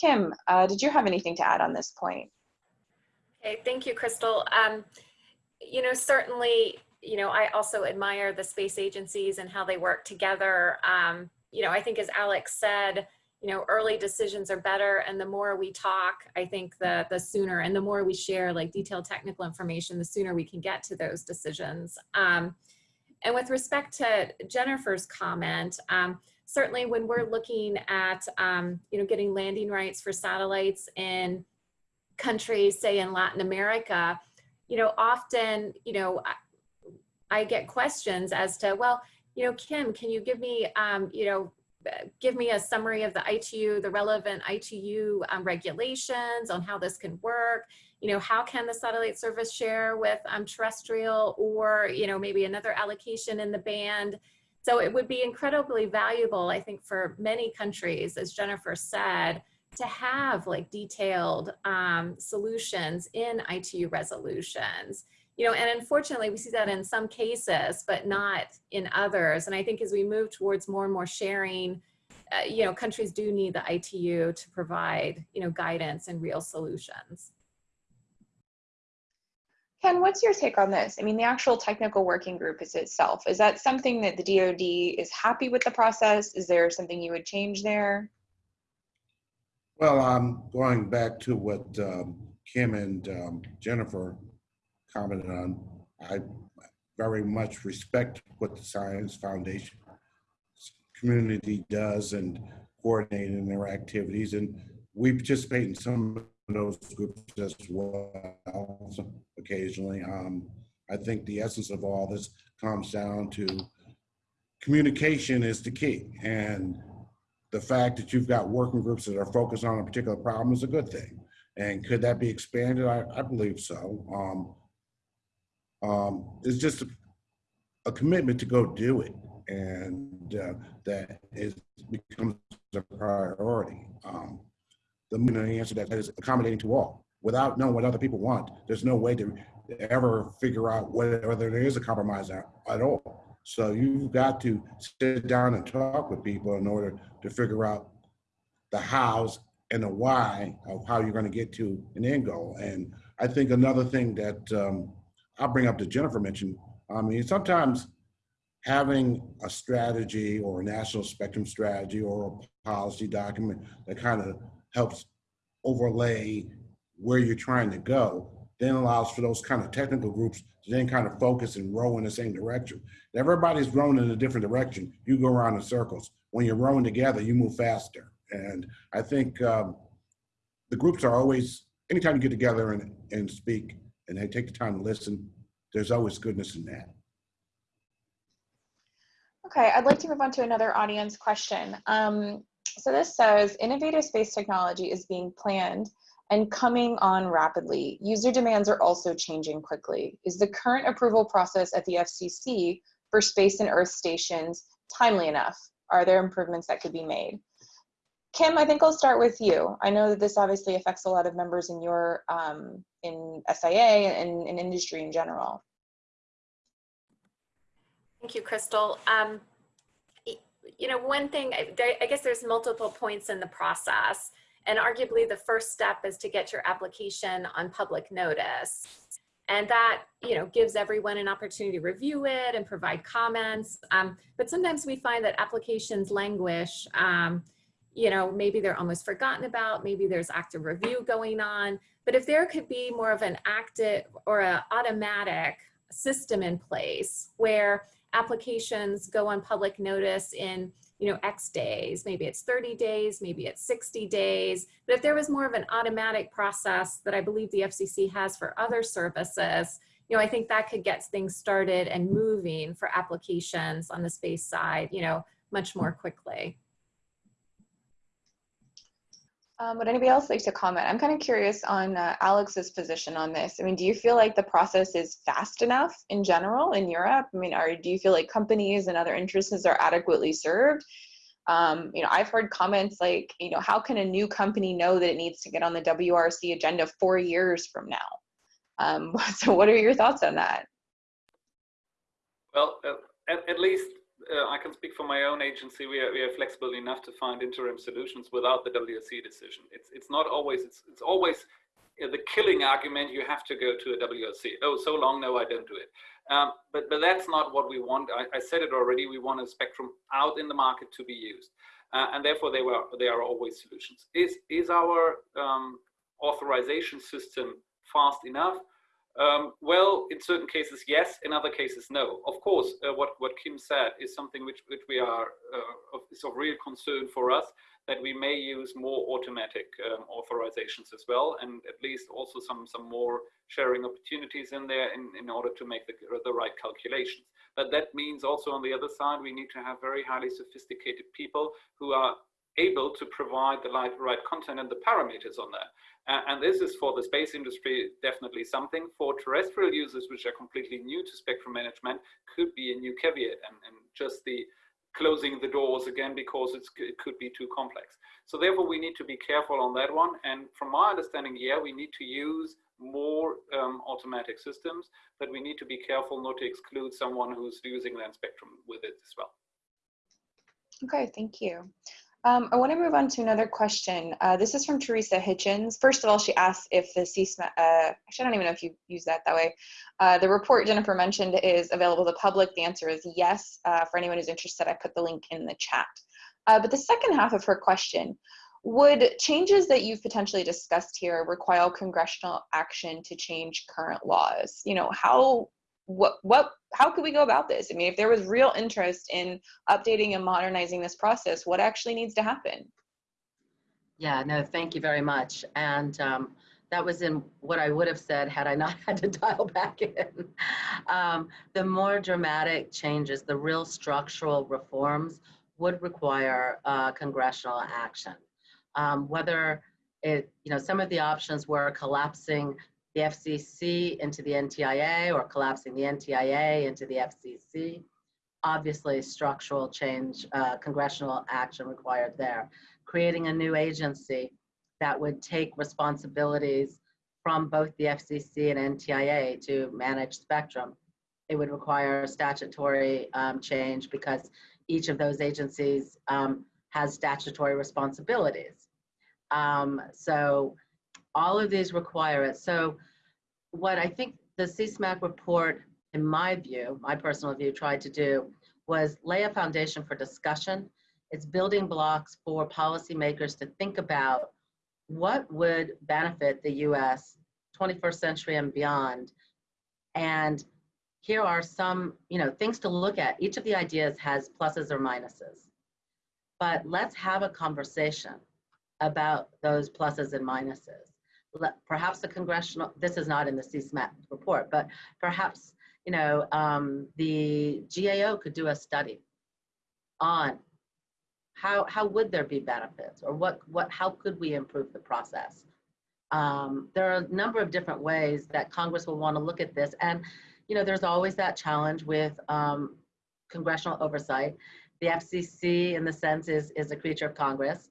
Kim, uh, did you have anything to add on this point? Okay, thank you, Crystal. Um, you know, certainly you know, I also admire the space agencies and how they work together. Um, you know, I think as Alex said, you know, early decisions are better and the more we talk, I think the, the sooner and the more we share like detailed technical information, the sooner we can get to those decisions. Um, and with respect to Jennifer's comment, um, certainly when we're looking at, um, you know, getting landing rights for satellites in countries, say in Latin America, you know, often, you know, I get questions as to, well, you know, Kim, can you give me, um, you know, give me a summary of the ITU, the relevant ITU um, regulations on how this can work. You know, how can the satellite service share with um, terrestrial or, you know, maybe another allocation in the band. So it would be incredibly valuable, I think, for many countries, as Jennifer said, to have like detailed um, solutions in ITU resolutions you know, and unfortunately we see that in some cases, but not in others. And I think as we move towards more and more sharing, uh, you know, countries do need the ITU to provide, you know, guidance and real solutions. Ken, what's your take on this? I mean, the actual technical working group is itself. Is that something that the DoD is happy with the process? Is there something you would change there? Well, um, going back to what um, Kim and um, Jennifer commented on. I very much respect what the Science Foundation community does and coordinating their activities. And we participate in some of those groups as well occasionally. Um, I think the essence of all this comes down to communication is the key. And the fact that you've got working groups that are focused on a particular problem is a good thing. And could that be expanded? I, I believe so. Um, um, it's just a, a, commitment to go do it, and uh, that is becomes a priority. Um, the answer that is accommodating to all. Without knowing what other people want, there's no way to ever figure out whether there is a compromise at, at all. So you've got to sit down and talk with people in order to figure out the hows and the why of how you're going to get to an end goal. And I think another thing that um, I'll bring up that Jennifer mentioned. I mean, sometimes having a strategy or a national spectrum strategy or a policy document that kind of helps overlay where you're trying to go then allows for those kind of technical groups to then kind of focus and row in the same direction. Everybody's rowing in a different direction. You go around in circles. When you're rowing together, you move faster. And I think um, the groups are always, anytime you get together and, and speak, and they take the time to listen, there's always goodness in that. Okay, I'd like to move on to another audience question. Um, so this says, innovative space technology is being planned and coming on rapidly. User demands are also changing quickly. Is the current approval process at the FCC for space and Earth stations timely enough? Are there improvements that could be made? Kim, I think I'll start with you. I know that this obviously affects a lot of members in your um, in SIA and in industry in general. Thank you, Crystal. Um, you know, one thing, I, I guess there's multiple points in the process. And arguably the first step is to get your application on public notice. And that, you know, gives everyone an opportunity to review it and provide comments. Um, but sometimes we find that applications languish. Um, you know, maybe they're almost forgotten about, maybe there's active review going on. But if there could be more of an active or an automatic system in place where applications go on public notice in you know, X days, maybe it's 30 days, maybe it's 60 days. But if there was more of an automatic process that I believe the FCC has for other services, you know, I think that could get things started and moving for applications on the space side, you know, much more quickly. Um, would anybody else like to comment? I'm kind of curious on uh, Alex's position on this. I mean, do you feel like the process is fast enough in general in Europe? I mean, are, do you feel like companies and other interests are adequately served? Um, you know, I've heard comments like, you know, how can a new company know that it needs to get on the WRC agenda four years from now? Um, *laughs* so what are your thoughts on that? Well, at, at least uh, I can speak for my own agency. We are, we are flexible enough to find interim solutions without the WRC decision. It's it's not always it's it's always the killing argument. You have to go to a WRC. Oh, so long? No, I don't do it. Um, but but that's not what we want. I, I, said it already. We want a spectrum out in the market to be used, uh, and therefore they were they are always solutions. Is is our um, authorization system fast enough? Um, well, in certain cases, yes. In other cases, no. Of course, uh, what what Kim said is something which which we are uh, of, is of real concern for us that we may use more automatic um, authorizations as well, and at least also some some more sharing opportunities in there in in order to make the the right calculations. But that means also on the other side, we need to have very highly sophisticated people who are able to provide the right, right content and the parameters on that. Uh, and this is for the space industry definitely something. For terrestrial users, which are completely new to spectrum management, could be a new caveat and, and just the closing the doors again because it could be too complex. So therefore, we need to be careful on that one. And from my understanding, yeah, we need to use more um, automatic systems, but we need to be careful not to exclude someone who's using land spectrum with it as well. Okay, thank you. Um, I want to move on to another question. Uh, this is from Theresa Hitchens. First of all, she asks if the CSMAC, uh, actually, I don't even know if you use that that way. Uh, the report Jennifer mentioned is available to the public. The answer is yes. Uh, for anyone who's interested, I put the link in the chat. Uh, but the second half of her question, would changes that you've potentially discussed here require congressional action to change current laws? You know, how what what how could we go about this? I mean if there was real interest in updating and modernizing this process what actually needs to happen? Yeah no thank you very much. And um, that was in what i would have said had i not *laughs* had to dial back in. Um, the more dramatic changes the real structural reforms would require uh, congressional action. Um, whether it you know some of the options were collapsing the FCC into the NTIA or collapsing the NTIA into the FCC. Obviously, structural change, uh, congressional action required there. Creating a new agency that would take responsibilities from both the FCC and NTIA to manage spectrum. It would require statutory um, change because each of those agencies um, has statutory responsibilities. Um, so all of these require it. So what I think the CSMAC report, in my view, my personal view, tried to do was lay a foundation for discussion. It's building blocks for policymakers to think about what would benefit the US 21st century and beyond. And here are some you know, things to look at. Each of the ideas has pluses or minuses. But let's have a conversation about those pluses and minuses perhaps the congressional, this is not in the CSMAC report, but perhaps, you know, um, the GAO could do a study on how, how would there be benefits or what, what, how could we improve the process? Um, there are a number of different ways that Congress will want to look at this. And, you know, there's always that challenge with um, congressional oversight. The FCC, in the sense, is, is a creature of Congress.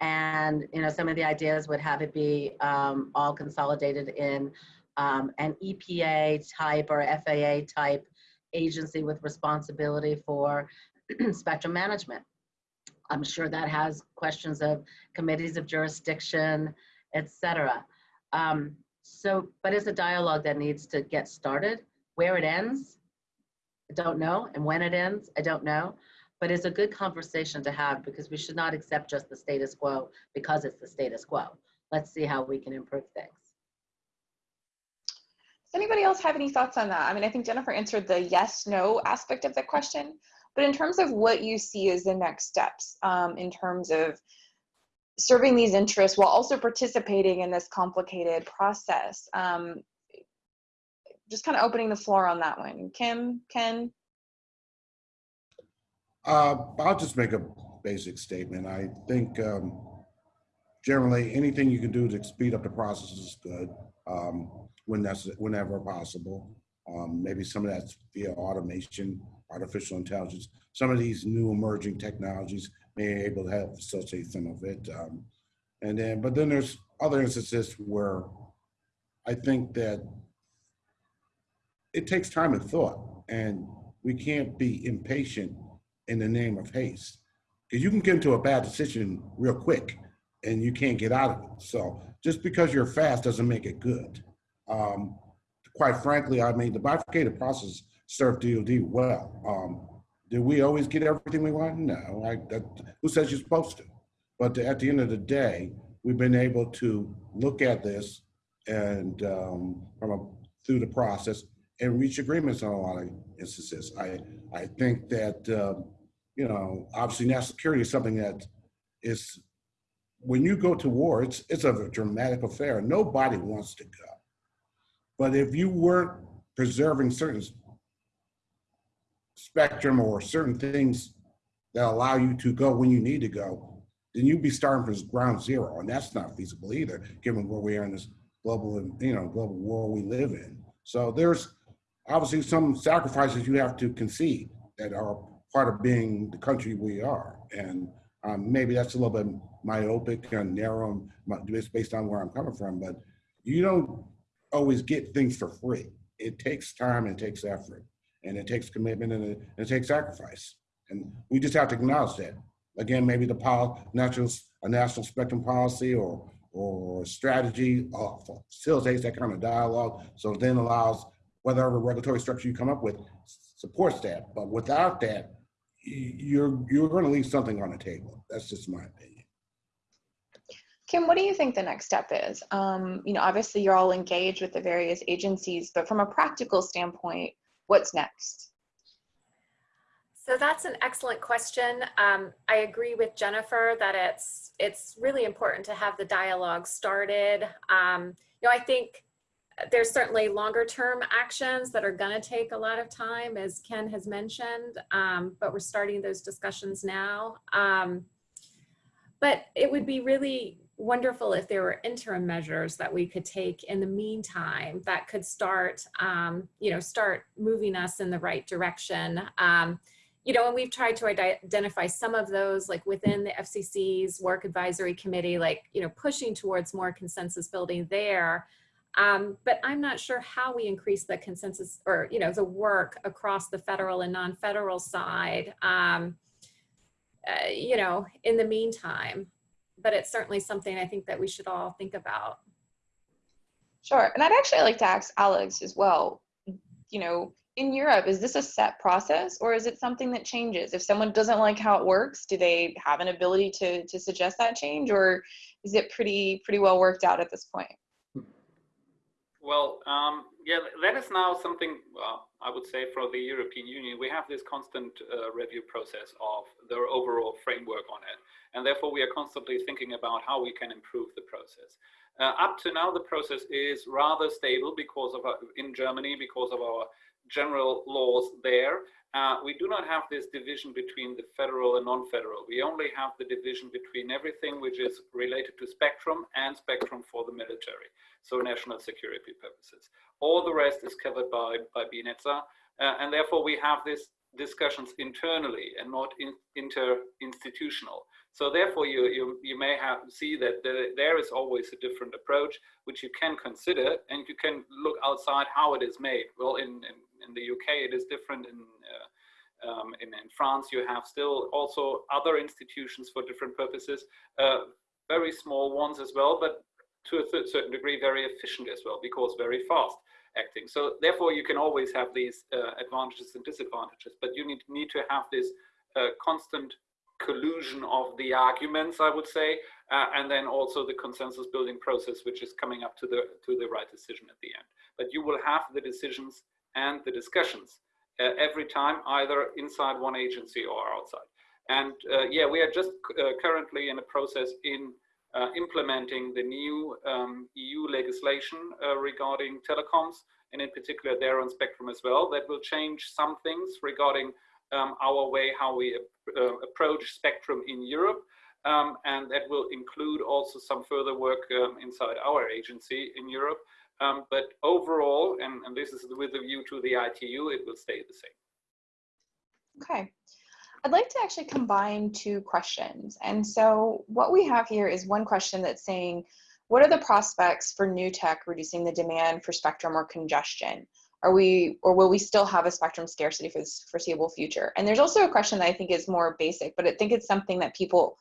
And, you know, some of the ideas would have it be um, all consolidated in um, an EPA type or FAA type agency with responsibility for *clears throat* spectrum management. I'm sure that has questions of committees of jurisdiction, et cetera. Um, so, but it's a dialogue that needs to get started. Where it ends, I don't know. And when it ends, I don't know. But it's a good conversation to have because we should not accept just the status quo because it's the status quo. Let's see how we can improve things. Does anybody else have any thoughts on that? I mean, I think Jennifer answered the yes, no aspect of the question, but in terms of what you see as the next steps, um, in terms of serving these interests while also participating in this complicated process, um, just kind of opening the floor on that one. Kim, Ken? Uh, I'll just make a basic statement. I think um, generally anything you can do to speed up the process is good um, when that's whenever possible. Um, maybe some of that's via automation, artificial intelligence. Some of these new emerging technologies may be able to help facilitate some of it. Um, and then, but then there's other instances where I think that it takes time and thought, and we can't be impatient in the name of haste. Because you can get into a bad decision real quick and you can't get out of it. So just because you're fast doesn't make it good. Um, quite frankly, I mean, the bifurcated process served DOD well. Um, did we always get everything we want? No, I, that, who says you're supposed to? But at the end of the day, we've been able to look at this and um, from a, through the process and reach agreements on a lot of instances. I, I think that, um, you know, obviously national security is something that is, when you go to war, it's, it's a dramatic affair. Nobody wants to go. But if you weren't preserving certain spectrum or certain things that allow you to go when you need to go, then you'd be starting from ground zero. And that's not feasible either, given where we are in this global, you know, global world we live in. So there's obviously some sacrifices you have to concede that are part of being the country we are. And um, maybe that's a little bit myopic and narrow based on where I'm coming from, but you don't always get things for free. It takes time and it takes effort and it takes commitment and it, and it takes sacrifice. And we just have to acknowledge that. Again, maybe the pol national, a national spectrum policy or, or strategy uh, facilitates that kind of dialogue. So then allows whatever regulatory structure you come up with supports that. But without that, you're you're going to leave something on the table. That's just my opinion. Kim, what do you think the next step is? Um, you know, obviously you're all engaged with the various agencies, but from a practical standpoint, what's next? So that's an excellent question. Um, I agree with Jennifer that it's it's really important to have the dialogue started. Um, you know, I think there's certainly longer term actions that are going to take a lot of time, as Ken has mentioned, um, but we're starting those discussions now. Um, but it would be really wonderful if there were interim measures that we could take in the meantime that could start, um, you know, start moving us in the right direction. Um, you know, and we've tried to identify some of those like within the FCC's work advisory committee, like, you know, pushing towards more consensus building there. Um, but I'm not sure how we increase the consensus or, you know, the work across the federal and non-federal side, um, uh, you know, in the meantime. But it's certainly something I think that we should all think about. Sure. And I'd actually like to ask Alex as well, you know, in Europe, is this a set process or is it something that changes? If someone doesn't like how it works, do they have an ability to, to suggest that change or is it pretty, pretty well worked out at this point? Well, um, yeah, that is now something, well, I would say for the European Union, we have this constant uh, review process of their overall framework on it. And therefore, we are constantly thinking about how we can improve the process. Uh, up to now, the process is rather stable because of, our, in Germany, because of our general laws there. Uh, we do not have this division between the federal and non-federal. We only have the division between everything which is related to spectrum and spectrum for the military, so national security purposes. All the rest is covered by, by BNetzA, uh, and therefore we have these discussions internally and not in, inter-institutional. So therefore you, you, you may have see that the, there is always a different approach which you can consider and you can look outside how it is made. Well, in, in, in the UK it is different. In, uh, um, in, in, France you have still also other institutions for different purposes, uh, very small ones as well, but to a certain degree very efficient as well because very fast acting. So therefore, you can always have these uh, advantages and disadvantages, but you need, need to have this uh, constant collusion of the arguments, I would say, uh, and then also the consensus building process, which is coming up to the, to the right decision at the end. But you will have the decisions and the discussions uh, every time, either inside one agency or outside. And uh, yeah, we are just uh, currently in a process in uh, implementing the new um, EU legislation uh, regarding telecoms, and in particular there on spectrum as well, that will change some things regarding um, our way how we uh, approach spectrum in Europe. Um, and that will include also some further work um, inside our agency in Europe. Um, but overall, and, and this is with a view to the ITU, it will stay the same. Okay. I'd like to actually combine two questions. And so what we have here is one question that's saying, what are the prospects for new tech reducing the demand for spectrum or congestion? Are we, or will we still have a spectrum scarcity for this foreseeable future? And there's also a question that I think is more basic, but I think it's something that people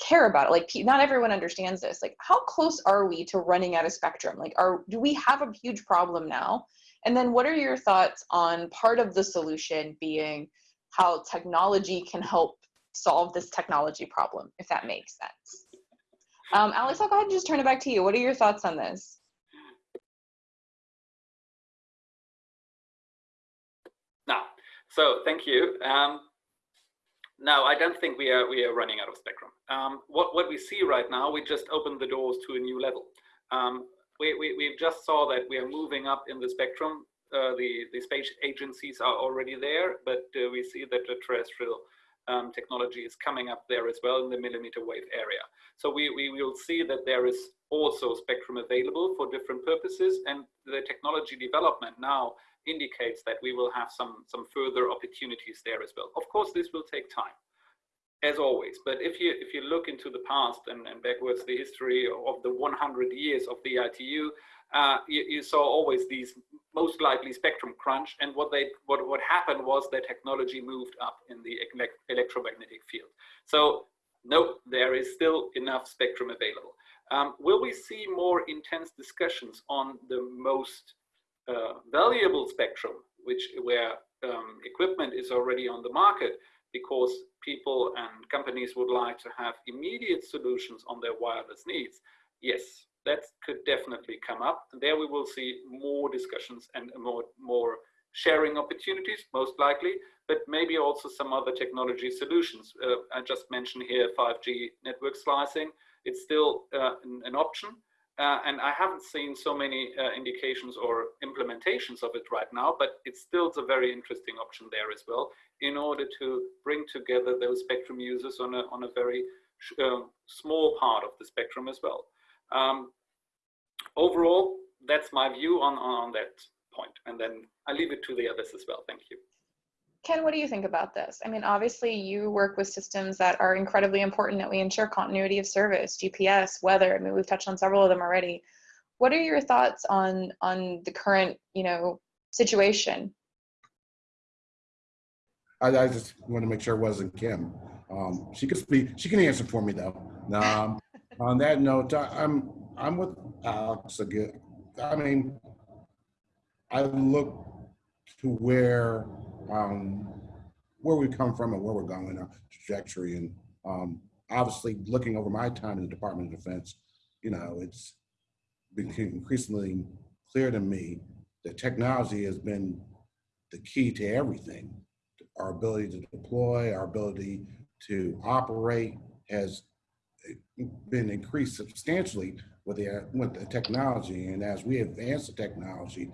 care about. Like not everyone understands this. Like how close are we to running out of spectrum? Like are, do we have a huge problem now? And then what are your thoughts on part of the solution being how technology can help solve this technology problem, if that makes sense. Um, Alex, I'll go ahead and just turn it back to you. What are your thoughts on this? So thank you. Um, now, I don't think we are we are running out of spectrum. Um, what what we see right now, we just opened the doors to a new level. Um, we, we we just saw that we are moving up in the spectrum uh, the, the space agencies are already there, but uh, we see that the terrestrial um, technology is coming up there as well in the millimeter wave area. So we, we will see that there is also spectrum available for different purposes and the technology development now indicates that we will have some, some further opportunities there as well. Of course, this will take time as always. But if you if you look into the past and, and backwards the history of the 100 years of the ITU, uh, you, you, saw always these most likely spectrum crunch. And what they what what happened was that technology moved up in the electromagnetic field. So no, there is still enough spectrum available. Um, will we see more intense discussions on the most uh, valuable spectrum, which where um, equipment is already on the market, because people and companies would like to have immediate solutions on their wireless needs? Yes, that could definitely come up. And there we will see more discussions and more, more sharing opportunities, most likely, but maybe also some other technology solutions. Uh, I just mentioned here 5G network slicing. It's still uh, an, an, option. Uh, and I haven't seen so many uh, indications or implementations of it right now, but it's still a very interesting option there as well in order to bring together those spectrum users on a, on a very uh, small part of the spectrum as well. Um, overall, that's my view on, on that point. And then I leave it to the others as well. Thank you. Ken, what do you think about this? I mean, obviously you work with systems that are incredibly important that we ensure continuity of service, GPS, weather. I mean, we've touched on several of them already. What are your thoughts on on the current, you know, situation? I, I just want to make sure it wasn't Kim. Um, she could speak. She can answer for me though. Um, *laughs* on that note, I, I'm I'm with Alex again. I mean, I look to where um, where we come from and where we're going, our trajectory, and um, obviously looking over my time in the Department of Defense, you know, it's become increasingly clear to me that technology has been the key to everything. Our ability to deploy, our ability to operate has been increased substantially with the, with the technology. And as we advance the technology,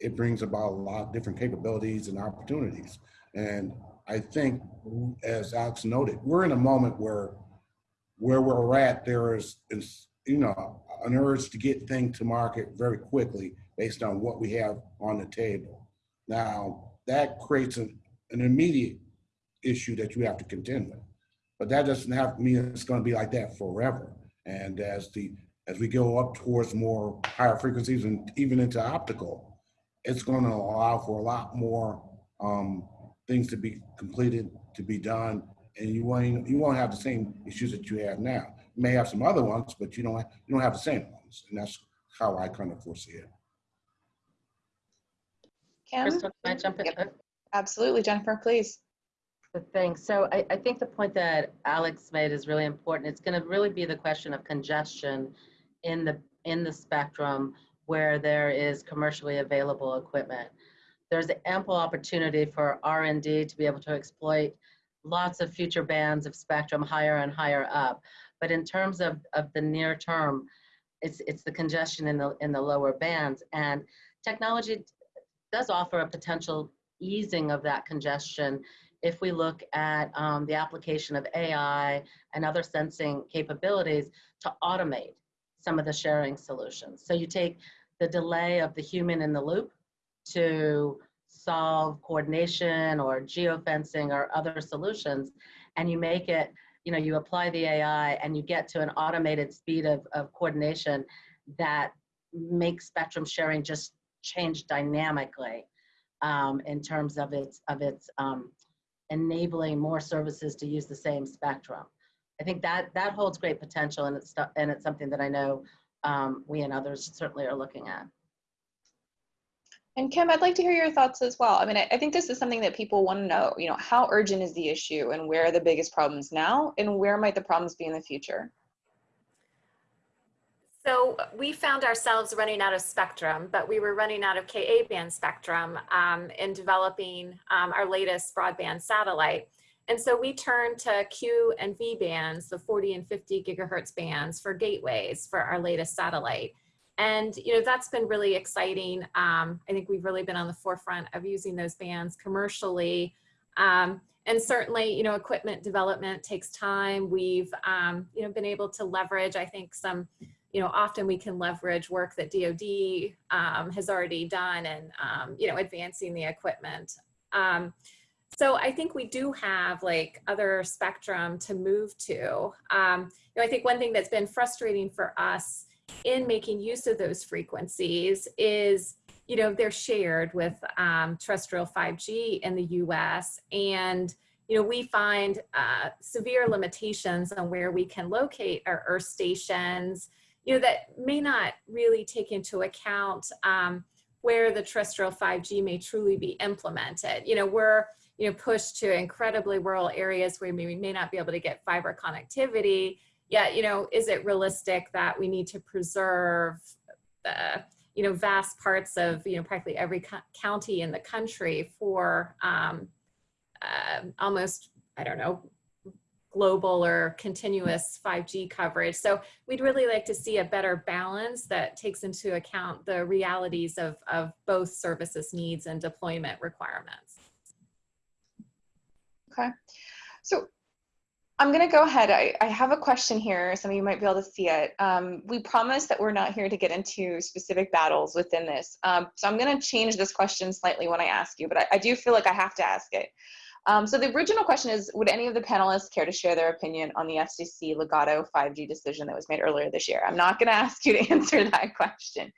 it brings about a lot of different capabilities and opportunities. And I think, as Alex noted, we're in a moment where where we're at, there is, is you know, an urge to get things to market very quickly based on what we have on the table. Now, that creates an, an immediate issue that you have to contend with. But that doesn't have to mean it's going to be like that forever. And as the as we go up towards more higher frequencies and even into optical, it's going to allow for a lot more um, things to be completed, to be done, and you won't you won't have the same issues that you have now. You may have some other ones, but you don't you don't have the same ones, and that's how I kind of foresee it. Kim? Crystal, can I jump in? Yep. Absolutely, Jennifer, please. The thing, so I, I think the point that Alex made is really important. It's going to really be the question of congestion in the, in the spectrum where there is commercially available equipment. There's ample opportunity for R&D to be able to exploit lots of future bands of spectrum higher and higher up. But in terms of, of the near term, it's, it's the congestion in the, in the lower bands. And technology does offer a potential easing of that congestion if we look at um, the application of AI and other sensing capabilities to automate some of the sharing solutions. So you take the delay of the human in the loop to solve coordination or geofencing or other solutions, and you make it, you know, you apply the AI and you get to an automated speed of, of coordination that makes spectrum sharing just change dynamically um, in terms of its of its um, enabling more services to use the same spectrum. I think that that holds great potential, and it's and it's something that I know um, we and others certainly are looking at. And Kim, I'd like to hear your thoughts as well. I mean, I, I think this is something that people want to know. You know, how urgent is the issue, and where are the biggest problems now, and where might the problems be in the future? So we found ourselves running out of spectrum, but we were running out of Ka band spectrum um, in developing um, our latest broadband satellite. And so we turned to Q and V bands, the 40 and 50 gigahertz bands for gateways for our latest satellite. And you know that's been really exciting. Um, I think we've really been on the forefront of using those bands commercially. Um, and certainly, you know, equipment development takes time. We've, um, you know, been able to leverage, I think, some you know, often we can leverage work that DoD um, has already done and, um, you know, advancing the equipment. So I think we do have like other spectrum to move to. Um, you know, I think one thing that's been frustrating for us in making use of those frequencies is, you know, they're shared with um, terrestrial 5G in the US and, you know, we find uh, severe limitations on where we can locate our Earth stations, you know, that may not really take into account um, where the terrestrial 5G may truly be implemented. You know, we're, you know, pushed to incredibly rural areas where we may not be able to get fiber connectivity. Yet, you know, is it realistic that we need to preserve the, you know, vast parts of, you know, practically every co county in the country for um, uh, almost, I don't know, global or continuous 5G coverage. So we'd really like to see a better balance that takes into account the realities of, of both services needs and deployment requirements. Okay. So I'm going to go ahead. I, I have a question here. Some of you might be able to see it. Um, we promise that we're not here to get into specific battles within this. Um, so I'm going to change this question slightly when I ask you, but I, I do feel like I have to ask it. Um, so the original question is, would any of the panelists care to share their opinion on the FCC Ligado 5G decision that was made earlier this year? I'm not going *laughs* to ask you to answer that question,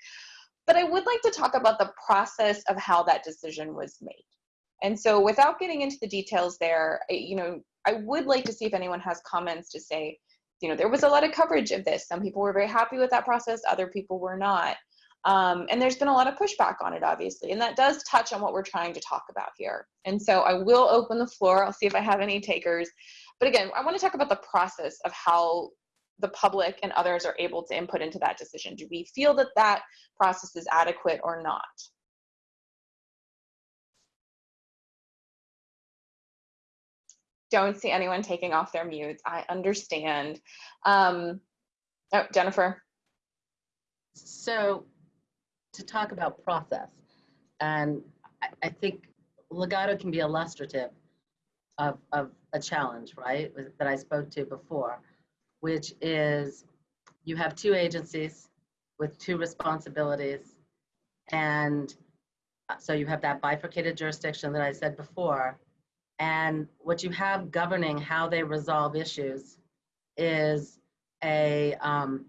but I would like to talk about the process of how that decision was made. And so without getting into the details there, you know, I would like to see if anyone has comments to say, you know, there was a lot of coverage of this. Some people were very happy with that process, other people were not. Um, and there's been a lot of pushback on it, obviously, and that does touch on what we're trying to talk about here. And so I will open the floor. I'll see if I have any takers. But again, I want to talk about the process of how the public and others are able to input into that decision. Do we feel that that process is adequate or not? Don't see anyone taking off their mutes. I understand. Um, oh, Jennifer. So to talk about process, and I, I think Ligado can be illustrative of, of a challenge, right, that I spoke to before, which is you have two agencies with two responsibilities. And uh, so you have that bifurcated jurisdiction that I said before. And what you have governing how they resolve issues is a, um,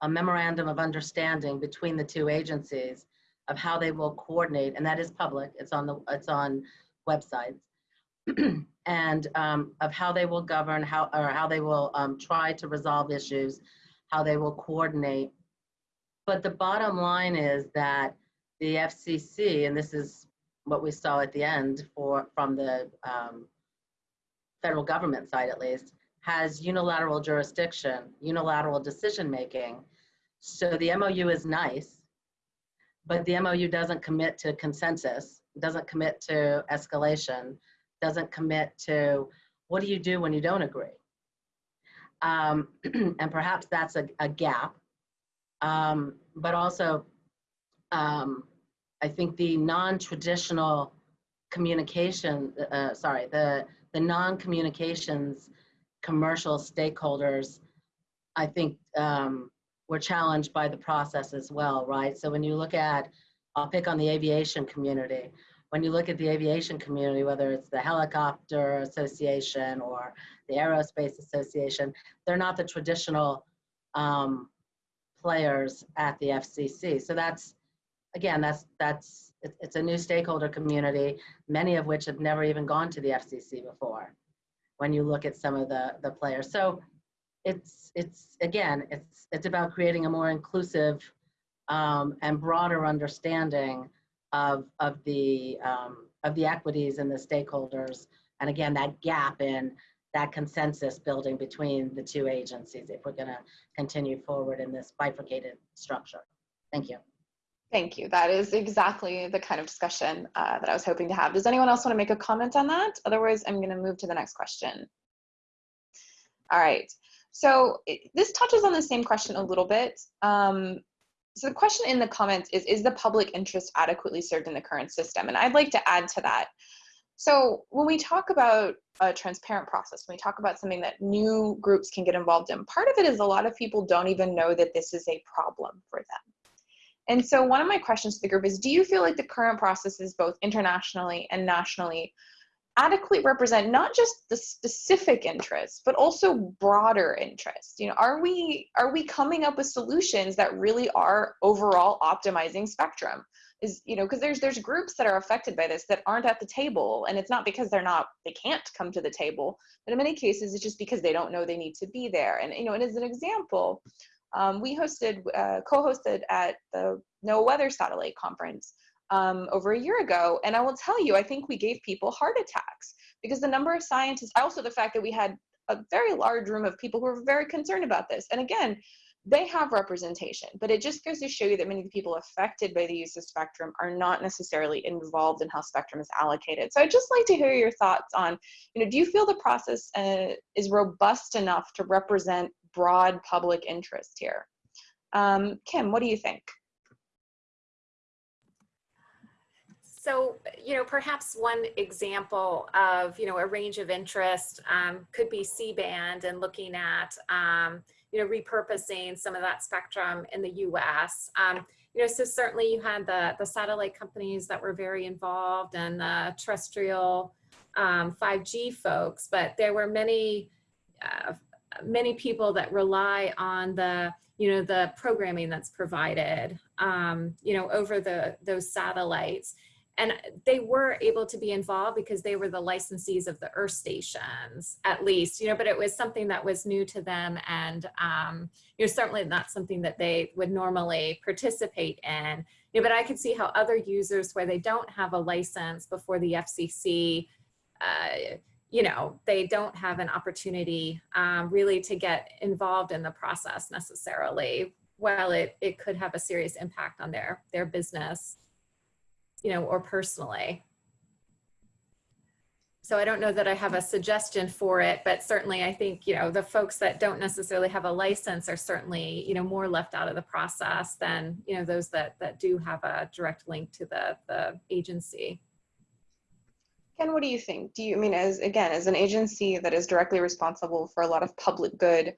a memorandum of understanding between the two agencies of how they will coordinate, and that is public. It's on the it's on websites, *clears throat* and um, of how they will govern, how or how they will um, try to resolve issues, how they will coordinate. But the bottom line is that the FCC, and this is what we saw at the end for from the um, federal government side at least, has unilateral jurisdiction, unilateral decision making. So the MOU is nice, but the MOU doesn't commit to consensus, doesn't commit to escalation, doesn't commit to what do you do when you don't agree. Um, *clears throat* and perhaps that's a, a gap. Um, but also, um, I think the non-traditional communication, uh, sorry, the, the non-communications commercial stakeholders, I think um, were challenged by the process as well, right? So when you look at, I'll pick on the aviation community. When you look at the aviation community, whether it's the Helicopter Association or the Aerospace Association, they're not the traditional um, players at the FCC. So that's, again, that's, that's, it's a new stakeholder community, many of which have never even gone to the FCC before when you look at some of the, the players. So it's, it's again, it's, it's about creating a more inclusive um, and broader understanding of, of, the, um, of the equities and the stakeholders. And again, that gap in that consensus building between the two agencies if we're gonna continue forward in this bifurcated structure. Thank you. Thank you. That is exactly the kind of discussion uh, that I was hoping to have. Does anyone else want to make a comment on that? Otherwise, I'm going to move to the next question. All right. So it, this touches on the same question a little bit. Um, so the question in the comments is, is the public interest adequately served in the current system? And I'd like to add to that. So when we talk about a transparent process, when we talk about something that new groups can get involved in, part of it is a lot of people don't even know that this is a problem for them. And so one of my questions to the group is, do you feel like the current processes, both internationally and nationally, adequately represent not just the specific interests, but also broader interests? You know, are we are we coming up with solutions that really are overall optimizing spectrum? Is you know, because there's there's groups that are affected by this that aren't at the table, and it's not because they're not they can't come to the table, but in many cases it's just because they don't know they need to be there. And you know, and as an example, um, we hosted, uh, co-hosted at the NOAA Weather Satellite Conference um, over a year ago. And I will tell you, I think we gave people heart attacks because the number of scientists, also the fact that we had a very large room of people who were very concerned about this. And again, they have representation, but it just goes to show you that many of the people affected by the use of spectrum are not necessarily involved in how spectrum is allocated. So I'd just like to hear your thoughts on, you know, do you feel the process uh, is robust enough to represent broad public interest here? Um, Kim, what do you think? So, you know, perhaps one example of, you know, a range of interest um, could be C-band and looking at, um, you know, repurposing some of that spectrum in the US. Um, you know, so certainly you had the, the satellite companies that were very involved and the terrestrial 5G um, folks, but there were many, uh, many people that rely on the, you know, the programming that's provided, um, you know, over the those satellites. And they were able to be involved because they were the licensees of the earth stations at least you know but it was something that was new to them and um, you know certainly not something that they would normally participate in. You know, but i could see how other users where they don't have a license before the fcc uh, you know they don't have an opportunity um, really to get involved in the process necessarily while it, it could have a serious impact on their their business you know, or personally. So I don't know that I have a suggestion for it, but certainly I think, you know, the folks that don't necessarily have a license are certainly, you know, more left out of the process than, you know, those that, that do have a direct link to the, the agency. Ken, what do you think? Do you I mean as again as an agency that is directly responsible for a lot of public good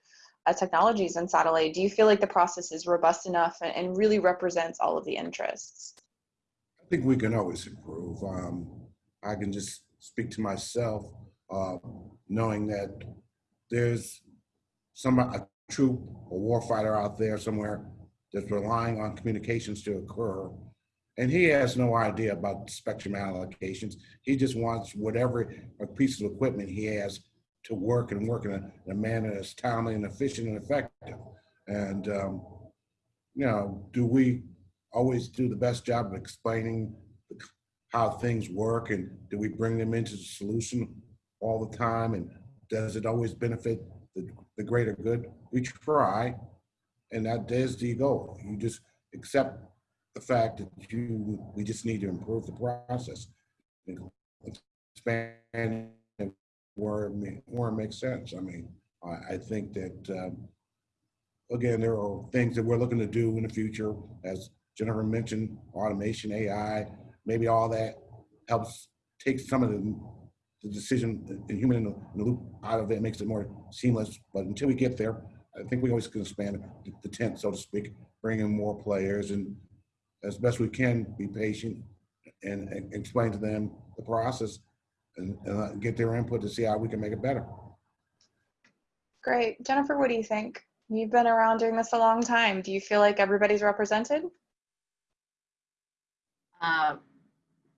uh, technologies and satellite, do you feel like the process is robust enough and, and really represents all of the interests? I think we can always improve. Um, I can just speak to myself, uh, knowing that there's some a troop, a warfighter out there somewhere that's relying on communications to occur, and he has no idea about spectrum allocations. He just wants whatever piece of equipment he has to work and work in a, in a manner that's timely and efficient and effective. And um, you know, do we always do the best job of explaining how things work and do we bring them into the solution all the time and does it always benefit the, the greater good we try and that is the goal you just accept the fact that you we just need to improve the process. Expand where where it makes sense. I mean i, I think that um, again there are things that we're looking to do in the future. As Jennifer mentioned automation, AI, maybe all that helps take some of the, the decision, the human in the, in the, loop out of it, makes it more seamless. But until we get there, I think we always can expand the, the tent, so to speak, bring in more players and as best we can be patient and, and explain to them the process and, and get their input to see how we can make it better. Great. Jennifer, what do you think? You've been around doing this a long time. Do you feel like everybody's represented? Uh,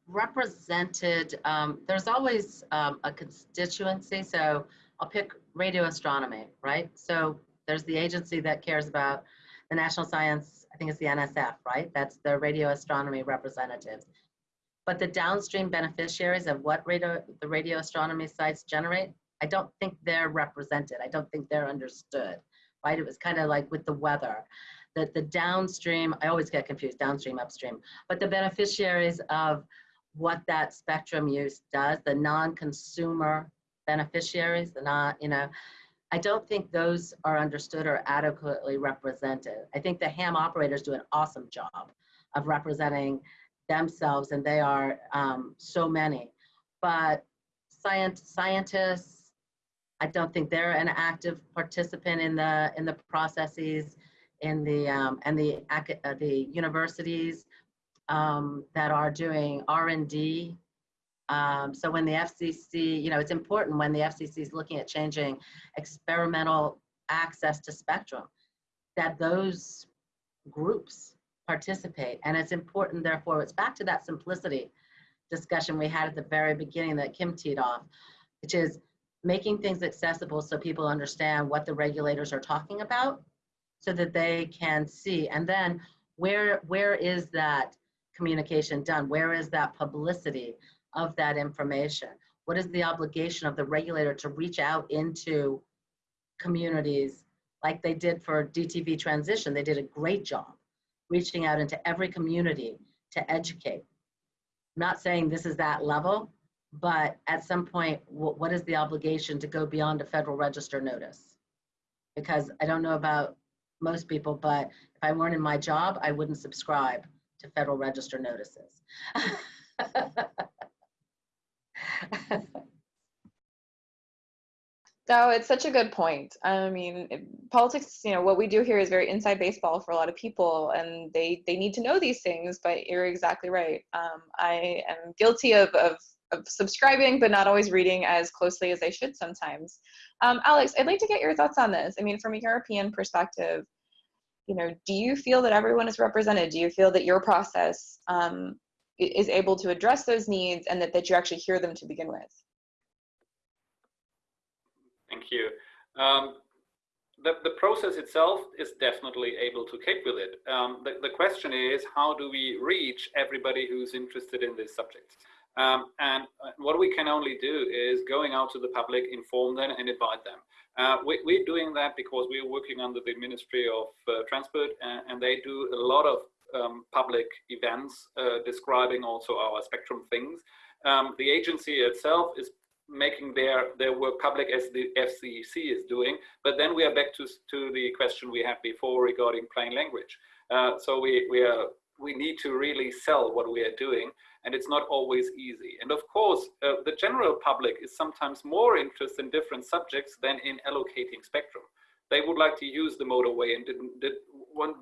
represented, um, there's always um, a constituency. So I'll pick radio astronomy, right? So there's the agency that cares about the national science, I think it's the NSF, right? That's the radio astronomy representatives. But the downstream beneficiaries of what radio, the radio astronomy sites generate, I don't think they're represented. I don't think they're understood, right? It was kind of like with the weather that the downstream, I always get confused, downstream, upstream, but the beneficiaries of what that spectrum use does, the non-consumer beneficiaries, the not, you know, I don't think those are understood or adequately represented. I think the ham operators do an awesome job of representing themselves, and they are um, so many. But science, scientists, I don't think they're an active participant in the in the processes in the um, and the uh, the universities um, that are doing R&D. Um, so when the FCC, you know, it's important when the FCC is looking at changing experimental access to spectrum, that those groups participate. And it's important, therefore, it's back to that simplicity discussion we had at the very beginning that Kim teed off, which is making things accessible so people understand what the regulators are talking about so that they can see. And then where, where is that communication done? Where is that publicity of that information? What is the obligation of the regulator to reach out into communities like they did for DTV transition? They did a great job reaching out into every community to educate. I'm not saying this is that level, but at some point, what is the obligation to go beyond a federal register notice? Because I don't know about most people, but if I weren't in my job, I wouldn't subscribe to Federal Register notices. *laughs* *laughs* No, it's such a good point. I mean, politics, you know, what we do here is very inside baseball for a lot of people, and they they need to know these things. But you're exactly right. Um, I am guilty of, of of subscribing, but not always reading as closely as I should sometimes. Um, Alex, I'd like to get your thoughts on this. I mean, from a European perspective, you know, do you feel that everyone is represented? Do you feel that your process um, is able to address those needs and that, that you actually hear them to begin with? Thank you. Um, the, the process itself is definitely able to cope with it. Um, the, the question is, how do we reach everybody who's interested in this subject? Um, and uh, what we can only do is going out to the public, inform them and invite them. Uh, we, are doing that because we're working under the Ministry of uh, Transport and, and, they do a lot of um, public events uh, describing also our spectrum things. Um, the agency itself is making their, their work public as the FCC is doing, but then we are back to, to the question we had before regarding plain language. Uh, so we, we are we need to really sell what we are doing and it's not always easy. And of course, uh, the general public is sometimes more interested in different subjects than in allocating spectrum. They would like to use the motorway and didn't, did,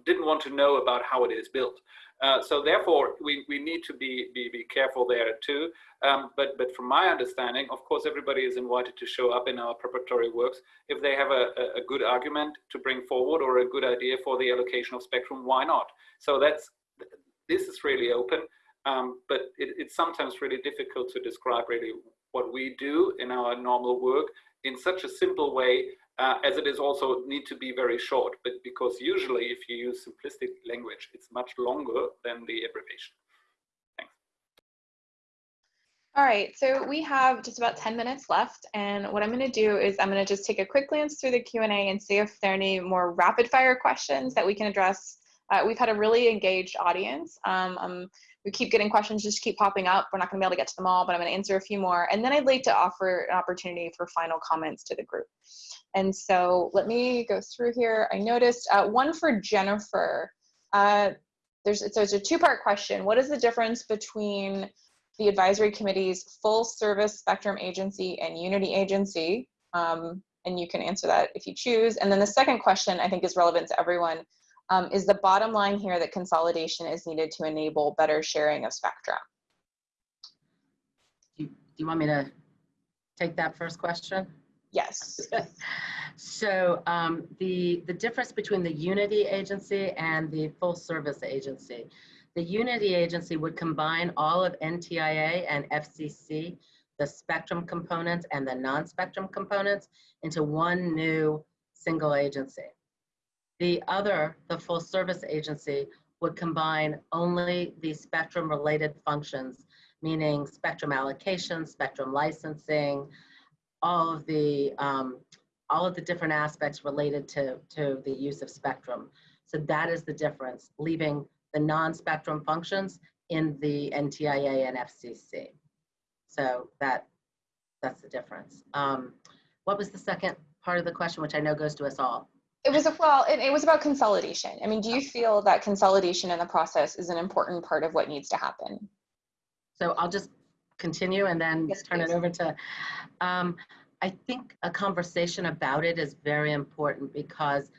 didn't want to know about how it is built. Uh, so therefore, we, we need to be, be, be careful there too. Um, but, but from my understanding, of course, everybody is invited to show up in our preparatory works. If they have a, a good argument to bring forward or a good idea for the allocation of spectrum, why not? So that's, this is really open, um, but it, it's sometimes really difficult to describe really what we do in our normal work in such a simple way uh, as it is also need to be very short, but because usually if you use simplistic language, it's much longer than the abbreviation. Thanks. All right, so we have just about 10 minutes left, and what I'm gonna do is I'm gonna just take a quick glance through the Q&A and see if there are any more rapid fire questions that we can address. Uh, we've had a really engaged audience. Um, um, we keep getting questions just keep popping up. We're not gonna be able to get to them all, but I'm gonna answer a few more. And then I'd like to offer an opportunity for final comments to the group. And so let me go through here. I noticed uh, one for Jennifer. Uh, there's, so it's a two-part question. What is the difference between the advisory committee's full service spectrum agency and unity agency? Um, and you can answer that if you choose. And then the second question I think is relevant to everyone. Um, is the bottom line here that consolidation is needed to enable better sharing of spectrum? Do you, do you want me to take that first question? Yes. so um, the, the difference between the Unity agency and the full service agency. The Unity agency would combine all of NTIA and FCC, the spectrum components and the non-spectrum components into one new single agency. The other, the full service agency, would combine only the spectrum related functions, meaning spectrum allocation, spectrum licensing, all of the um, all of the different aspects related to, to the use of spectrum. So that is the difference, leaving the non-spectrum functions in the NTIA and FCC. So that that's the difference. Um, what was the second part of the question, which I know goes to us all? It was a, well, it, it was about consolidation. I mean, do you feel that consolidation in the process is an important part of what needs to happen? So I'll just continue and then Yes, turn it over to, um, I think a conversation about it is very important because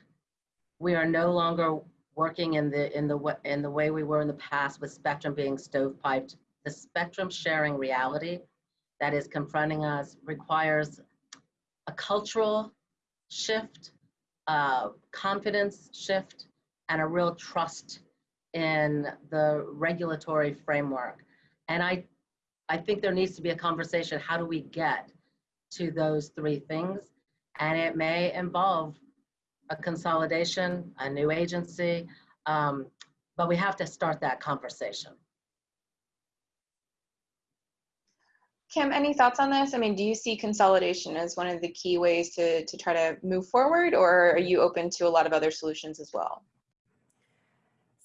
we are no longer working in the, in the, in the way we were in the past with spectrum being stovepiped. The spectrum sharing reality that is confronting us requires a cultural shift, a confidence shift, and a real trust in the regulatory framework. And I I think there needs to be a conversation. How do we get to those three things? And it may involve a consolidation, a new agency, um, but we have to start that conversation. Kim, any thoughts on this? I mean, do you see consolidation as one of the key ways to, to try to move forward, or are you open to a lot of other solutions as well?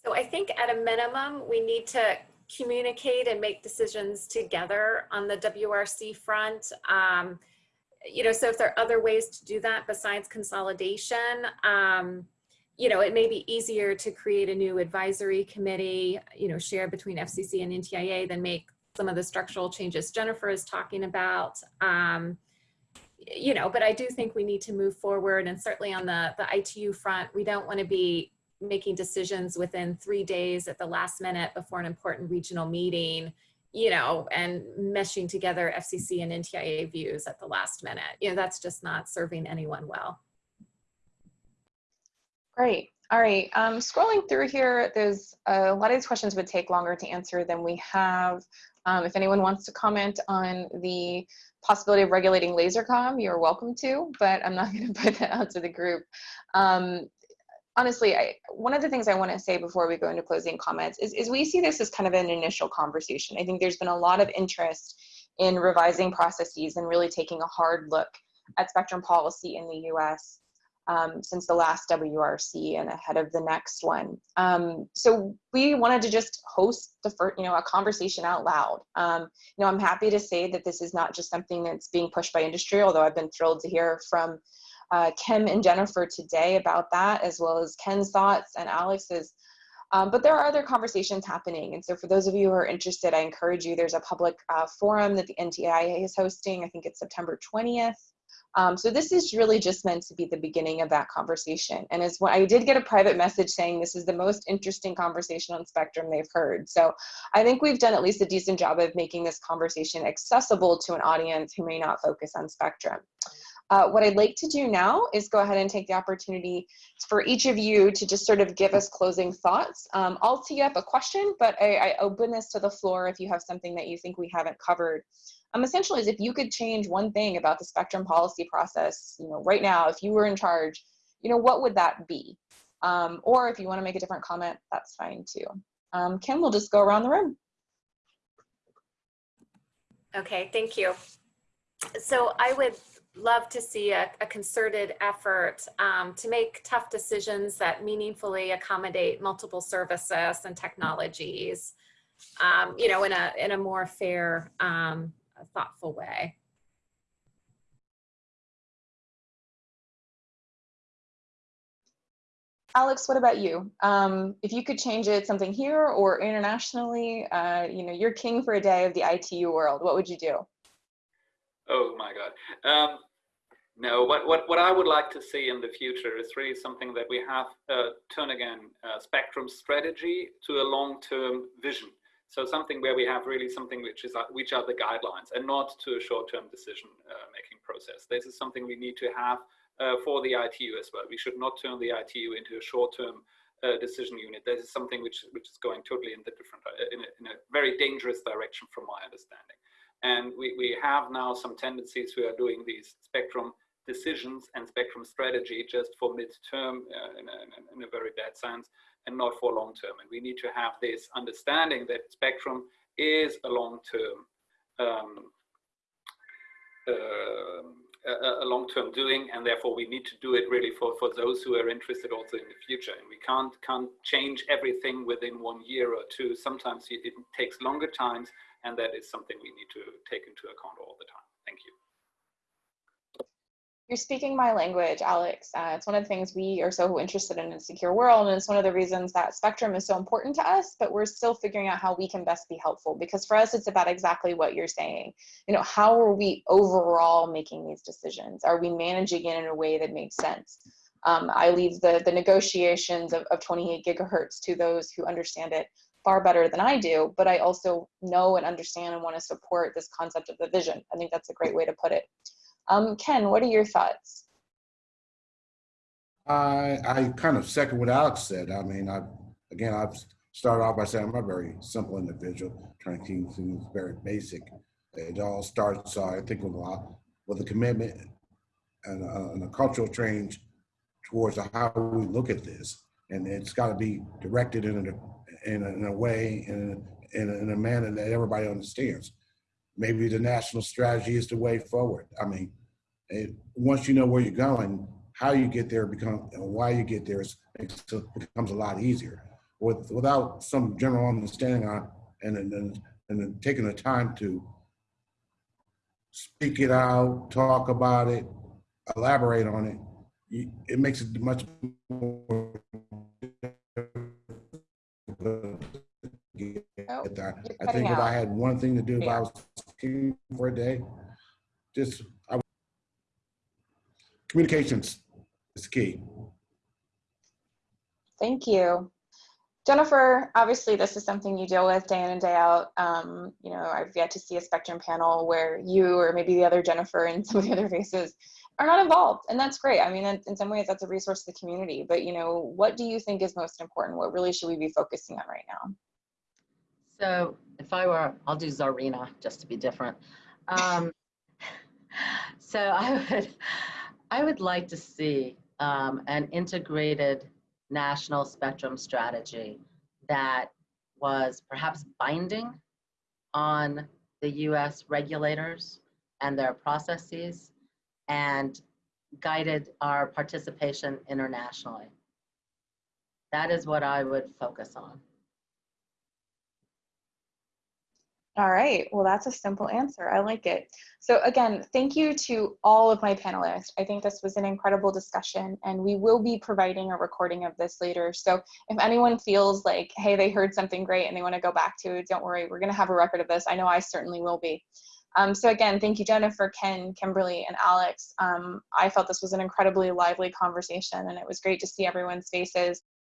So I think at a minimum, we need to communicate and make decisions together on the WRC front. Um, you know, so if there are other ways to do that besides consolidation, um, you know, it may be easier to create a new advisory committee, you know, shared between FCC and NTIA than make some of the structural changes Jennifer is talking about. Um, you know, but I do think we need to move forward and certainly on the, the ITU front, we don't want to be making decisions within three days at the last minute before an important regional meeting, you know, and meshing together FCC and NTIA views at the last minute. You know, that's just not serving anyone well. Great. All right. Um, scrolling through here, there's a lot of these questions would take longer to answer than we have. Um, if anyone wants to comment on the possibility of regulating lasercom, you're welcome to, but I'm not *laughs* going to put that out to the group. Um, honestly, I, one of the things I want to say before we go into closing comments is, is we see this as kind of an initial conversation. I think there's been a lot of interest in revising processes and really taking a hard look at spectrum policy in the US um, since the last WRC and ahead of the next one. Um, so we wanted to just host the first, you know, a conversation out loud. Um, you know, I'm happy to say that this is not just something that's being pushed by industry, although I've been thrilled to hear from uh, Kim and Jennifer today about that, as well as Ken's thoughts and Alex's. Um, but there are other conversations happening. And so for those of you who are interested, I encourage you, there's a public uh, forum that the NTIA is hosting. I think it's September 20th. Um, so this is really just meant to be the beginning of that conversation. And as I did get a private message saying this is the most interesting conversation on Spectrum they've heard. So I think we've done at least a decent job of making this conversation accessible to an audience who may not focus on Spectrum. Uh, what I'd like to do now is go ahead and take the opportunity for each of you to just sort of give us closing thoughts. Um, I'll tee up a question, but I, I open this to the floor if you have something that you think we haven't covered um, essentially is if you could change one thing about the spectrum policy process, you know, right now, if you were in charge, you know, what would that be? Um, or if you want to make a different comment, that's fine too. Um, Kim, we'll just go around the room. Okay, thank you. So I would love to see a, a concerted effort um, to make tough decisions that meaningfully accommodate multiple services and technologies, um, you know, in a, in a more fair um, thoughtful way. Alex, what about you? Um, if you could change it something here or internationally, uh, you know, you're king for a day of the ITU world. What would you do? Oh my God. Um, no, what, what, what I would like to see in the future is really something that we have uh, turn again uh, spectrum strategy to a long-term vision. So something where we have really something which is uh, which are the guidelines and not to a short-term decision uh, making process. This is something we need to have uh, for the ITU as well. We should not turn the ITU into a short-term decision unit. This is something which which is going totally in the different in a, in a very dangerous direction from my understanding. And we, we have now some tendencies who are doing these spectrum decisions and spectrum strategy just for mid-term uh, in, a, in, a, very bad sense and not for long term. And we need to have this understanding that spectrum is a long term um, uh, a, a long-term doing and therefore we need to do it really for, for those who are interested also in the future and we can't can't change everything within one year or two sometimes it, it takes longer times and that is something we need to take into account all the time thank you you're speaking my language, Alex. Uh, it's one of the things we are so interested in in a secure world, and it's one of the reasons that Spectrum is so important to us, but we're still figuring out how we can best be helpful, because for us, it's about exactly what you're saying. You know, how are we overall making these decisions? Are we managing it in a way that makes sense? Um, I leave the, the negotiations of, of 28 gigahertz to those who understand it far better than I do, but I also know and understand and want to support this concept of the vision. I think that's a great way to put it. Um, Ken, what are your thoughts? I I kind of second what Alex said. I mean, I again, I've started off by saying I'm a very simple individual, trying to keep things very basic. It all starts, uh, I think, with a lot with a commitment and a, and a cultural change towards how we look at this, and it's got to be directed in a in a, in a way in a, in a, manner that everybody understands. Maybe the national strategy is the way forward. I mean, it, once you know where you're going, how you get there become and why you get there is, becomes a lot easier. With without some general understanding on and and and taking the time to speak it out, talk about it, elaborate on it, it makes it much more. Oh, I think if I had one thing to do if I was for a day, just I would. communications is key. Thank you. Jennifer, obviously this is something you deal with day in and day out. Um, you know, I've yet to see a spectrum panel where you or maybe the other Jennifer and some of the other faces are not involved. And that's great. I mean, in, some ways that's a resource to the community, but you know, what do you think is most important? What really should we be focusing on right now? So if I were, I'll do Czarina just to be different. Um, *laughs* so I would, I would like to see um, an integrated national spectrum strategy that was perhaps binding on the US regulators and their processes and guided our participation internationally. That is what I would focus on. All right, well, that's a simple answer. I like it. So again, thank you to all of my panelists. I think this was an incredible discussion and we will be providing a recording of this later. So if anyone feels like, hey, they heard something great and they wanna go back to it, don't worry, we're gonna have a record of this. I know I certainly will be. Um, so again, thank you, Jennifer, Ken, Kimberly, and Alex. Um, I felt this was an incredibly lively conversation and it was great to see everyone's faces.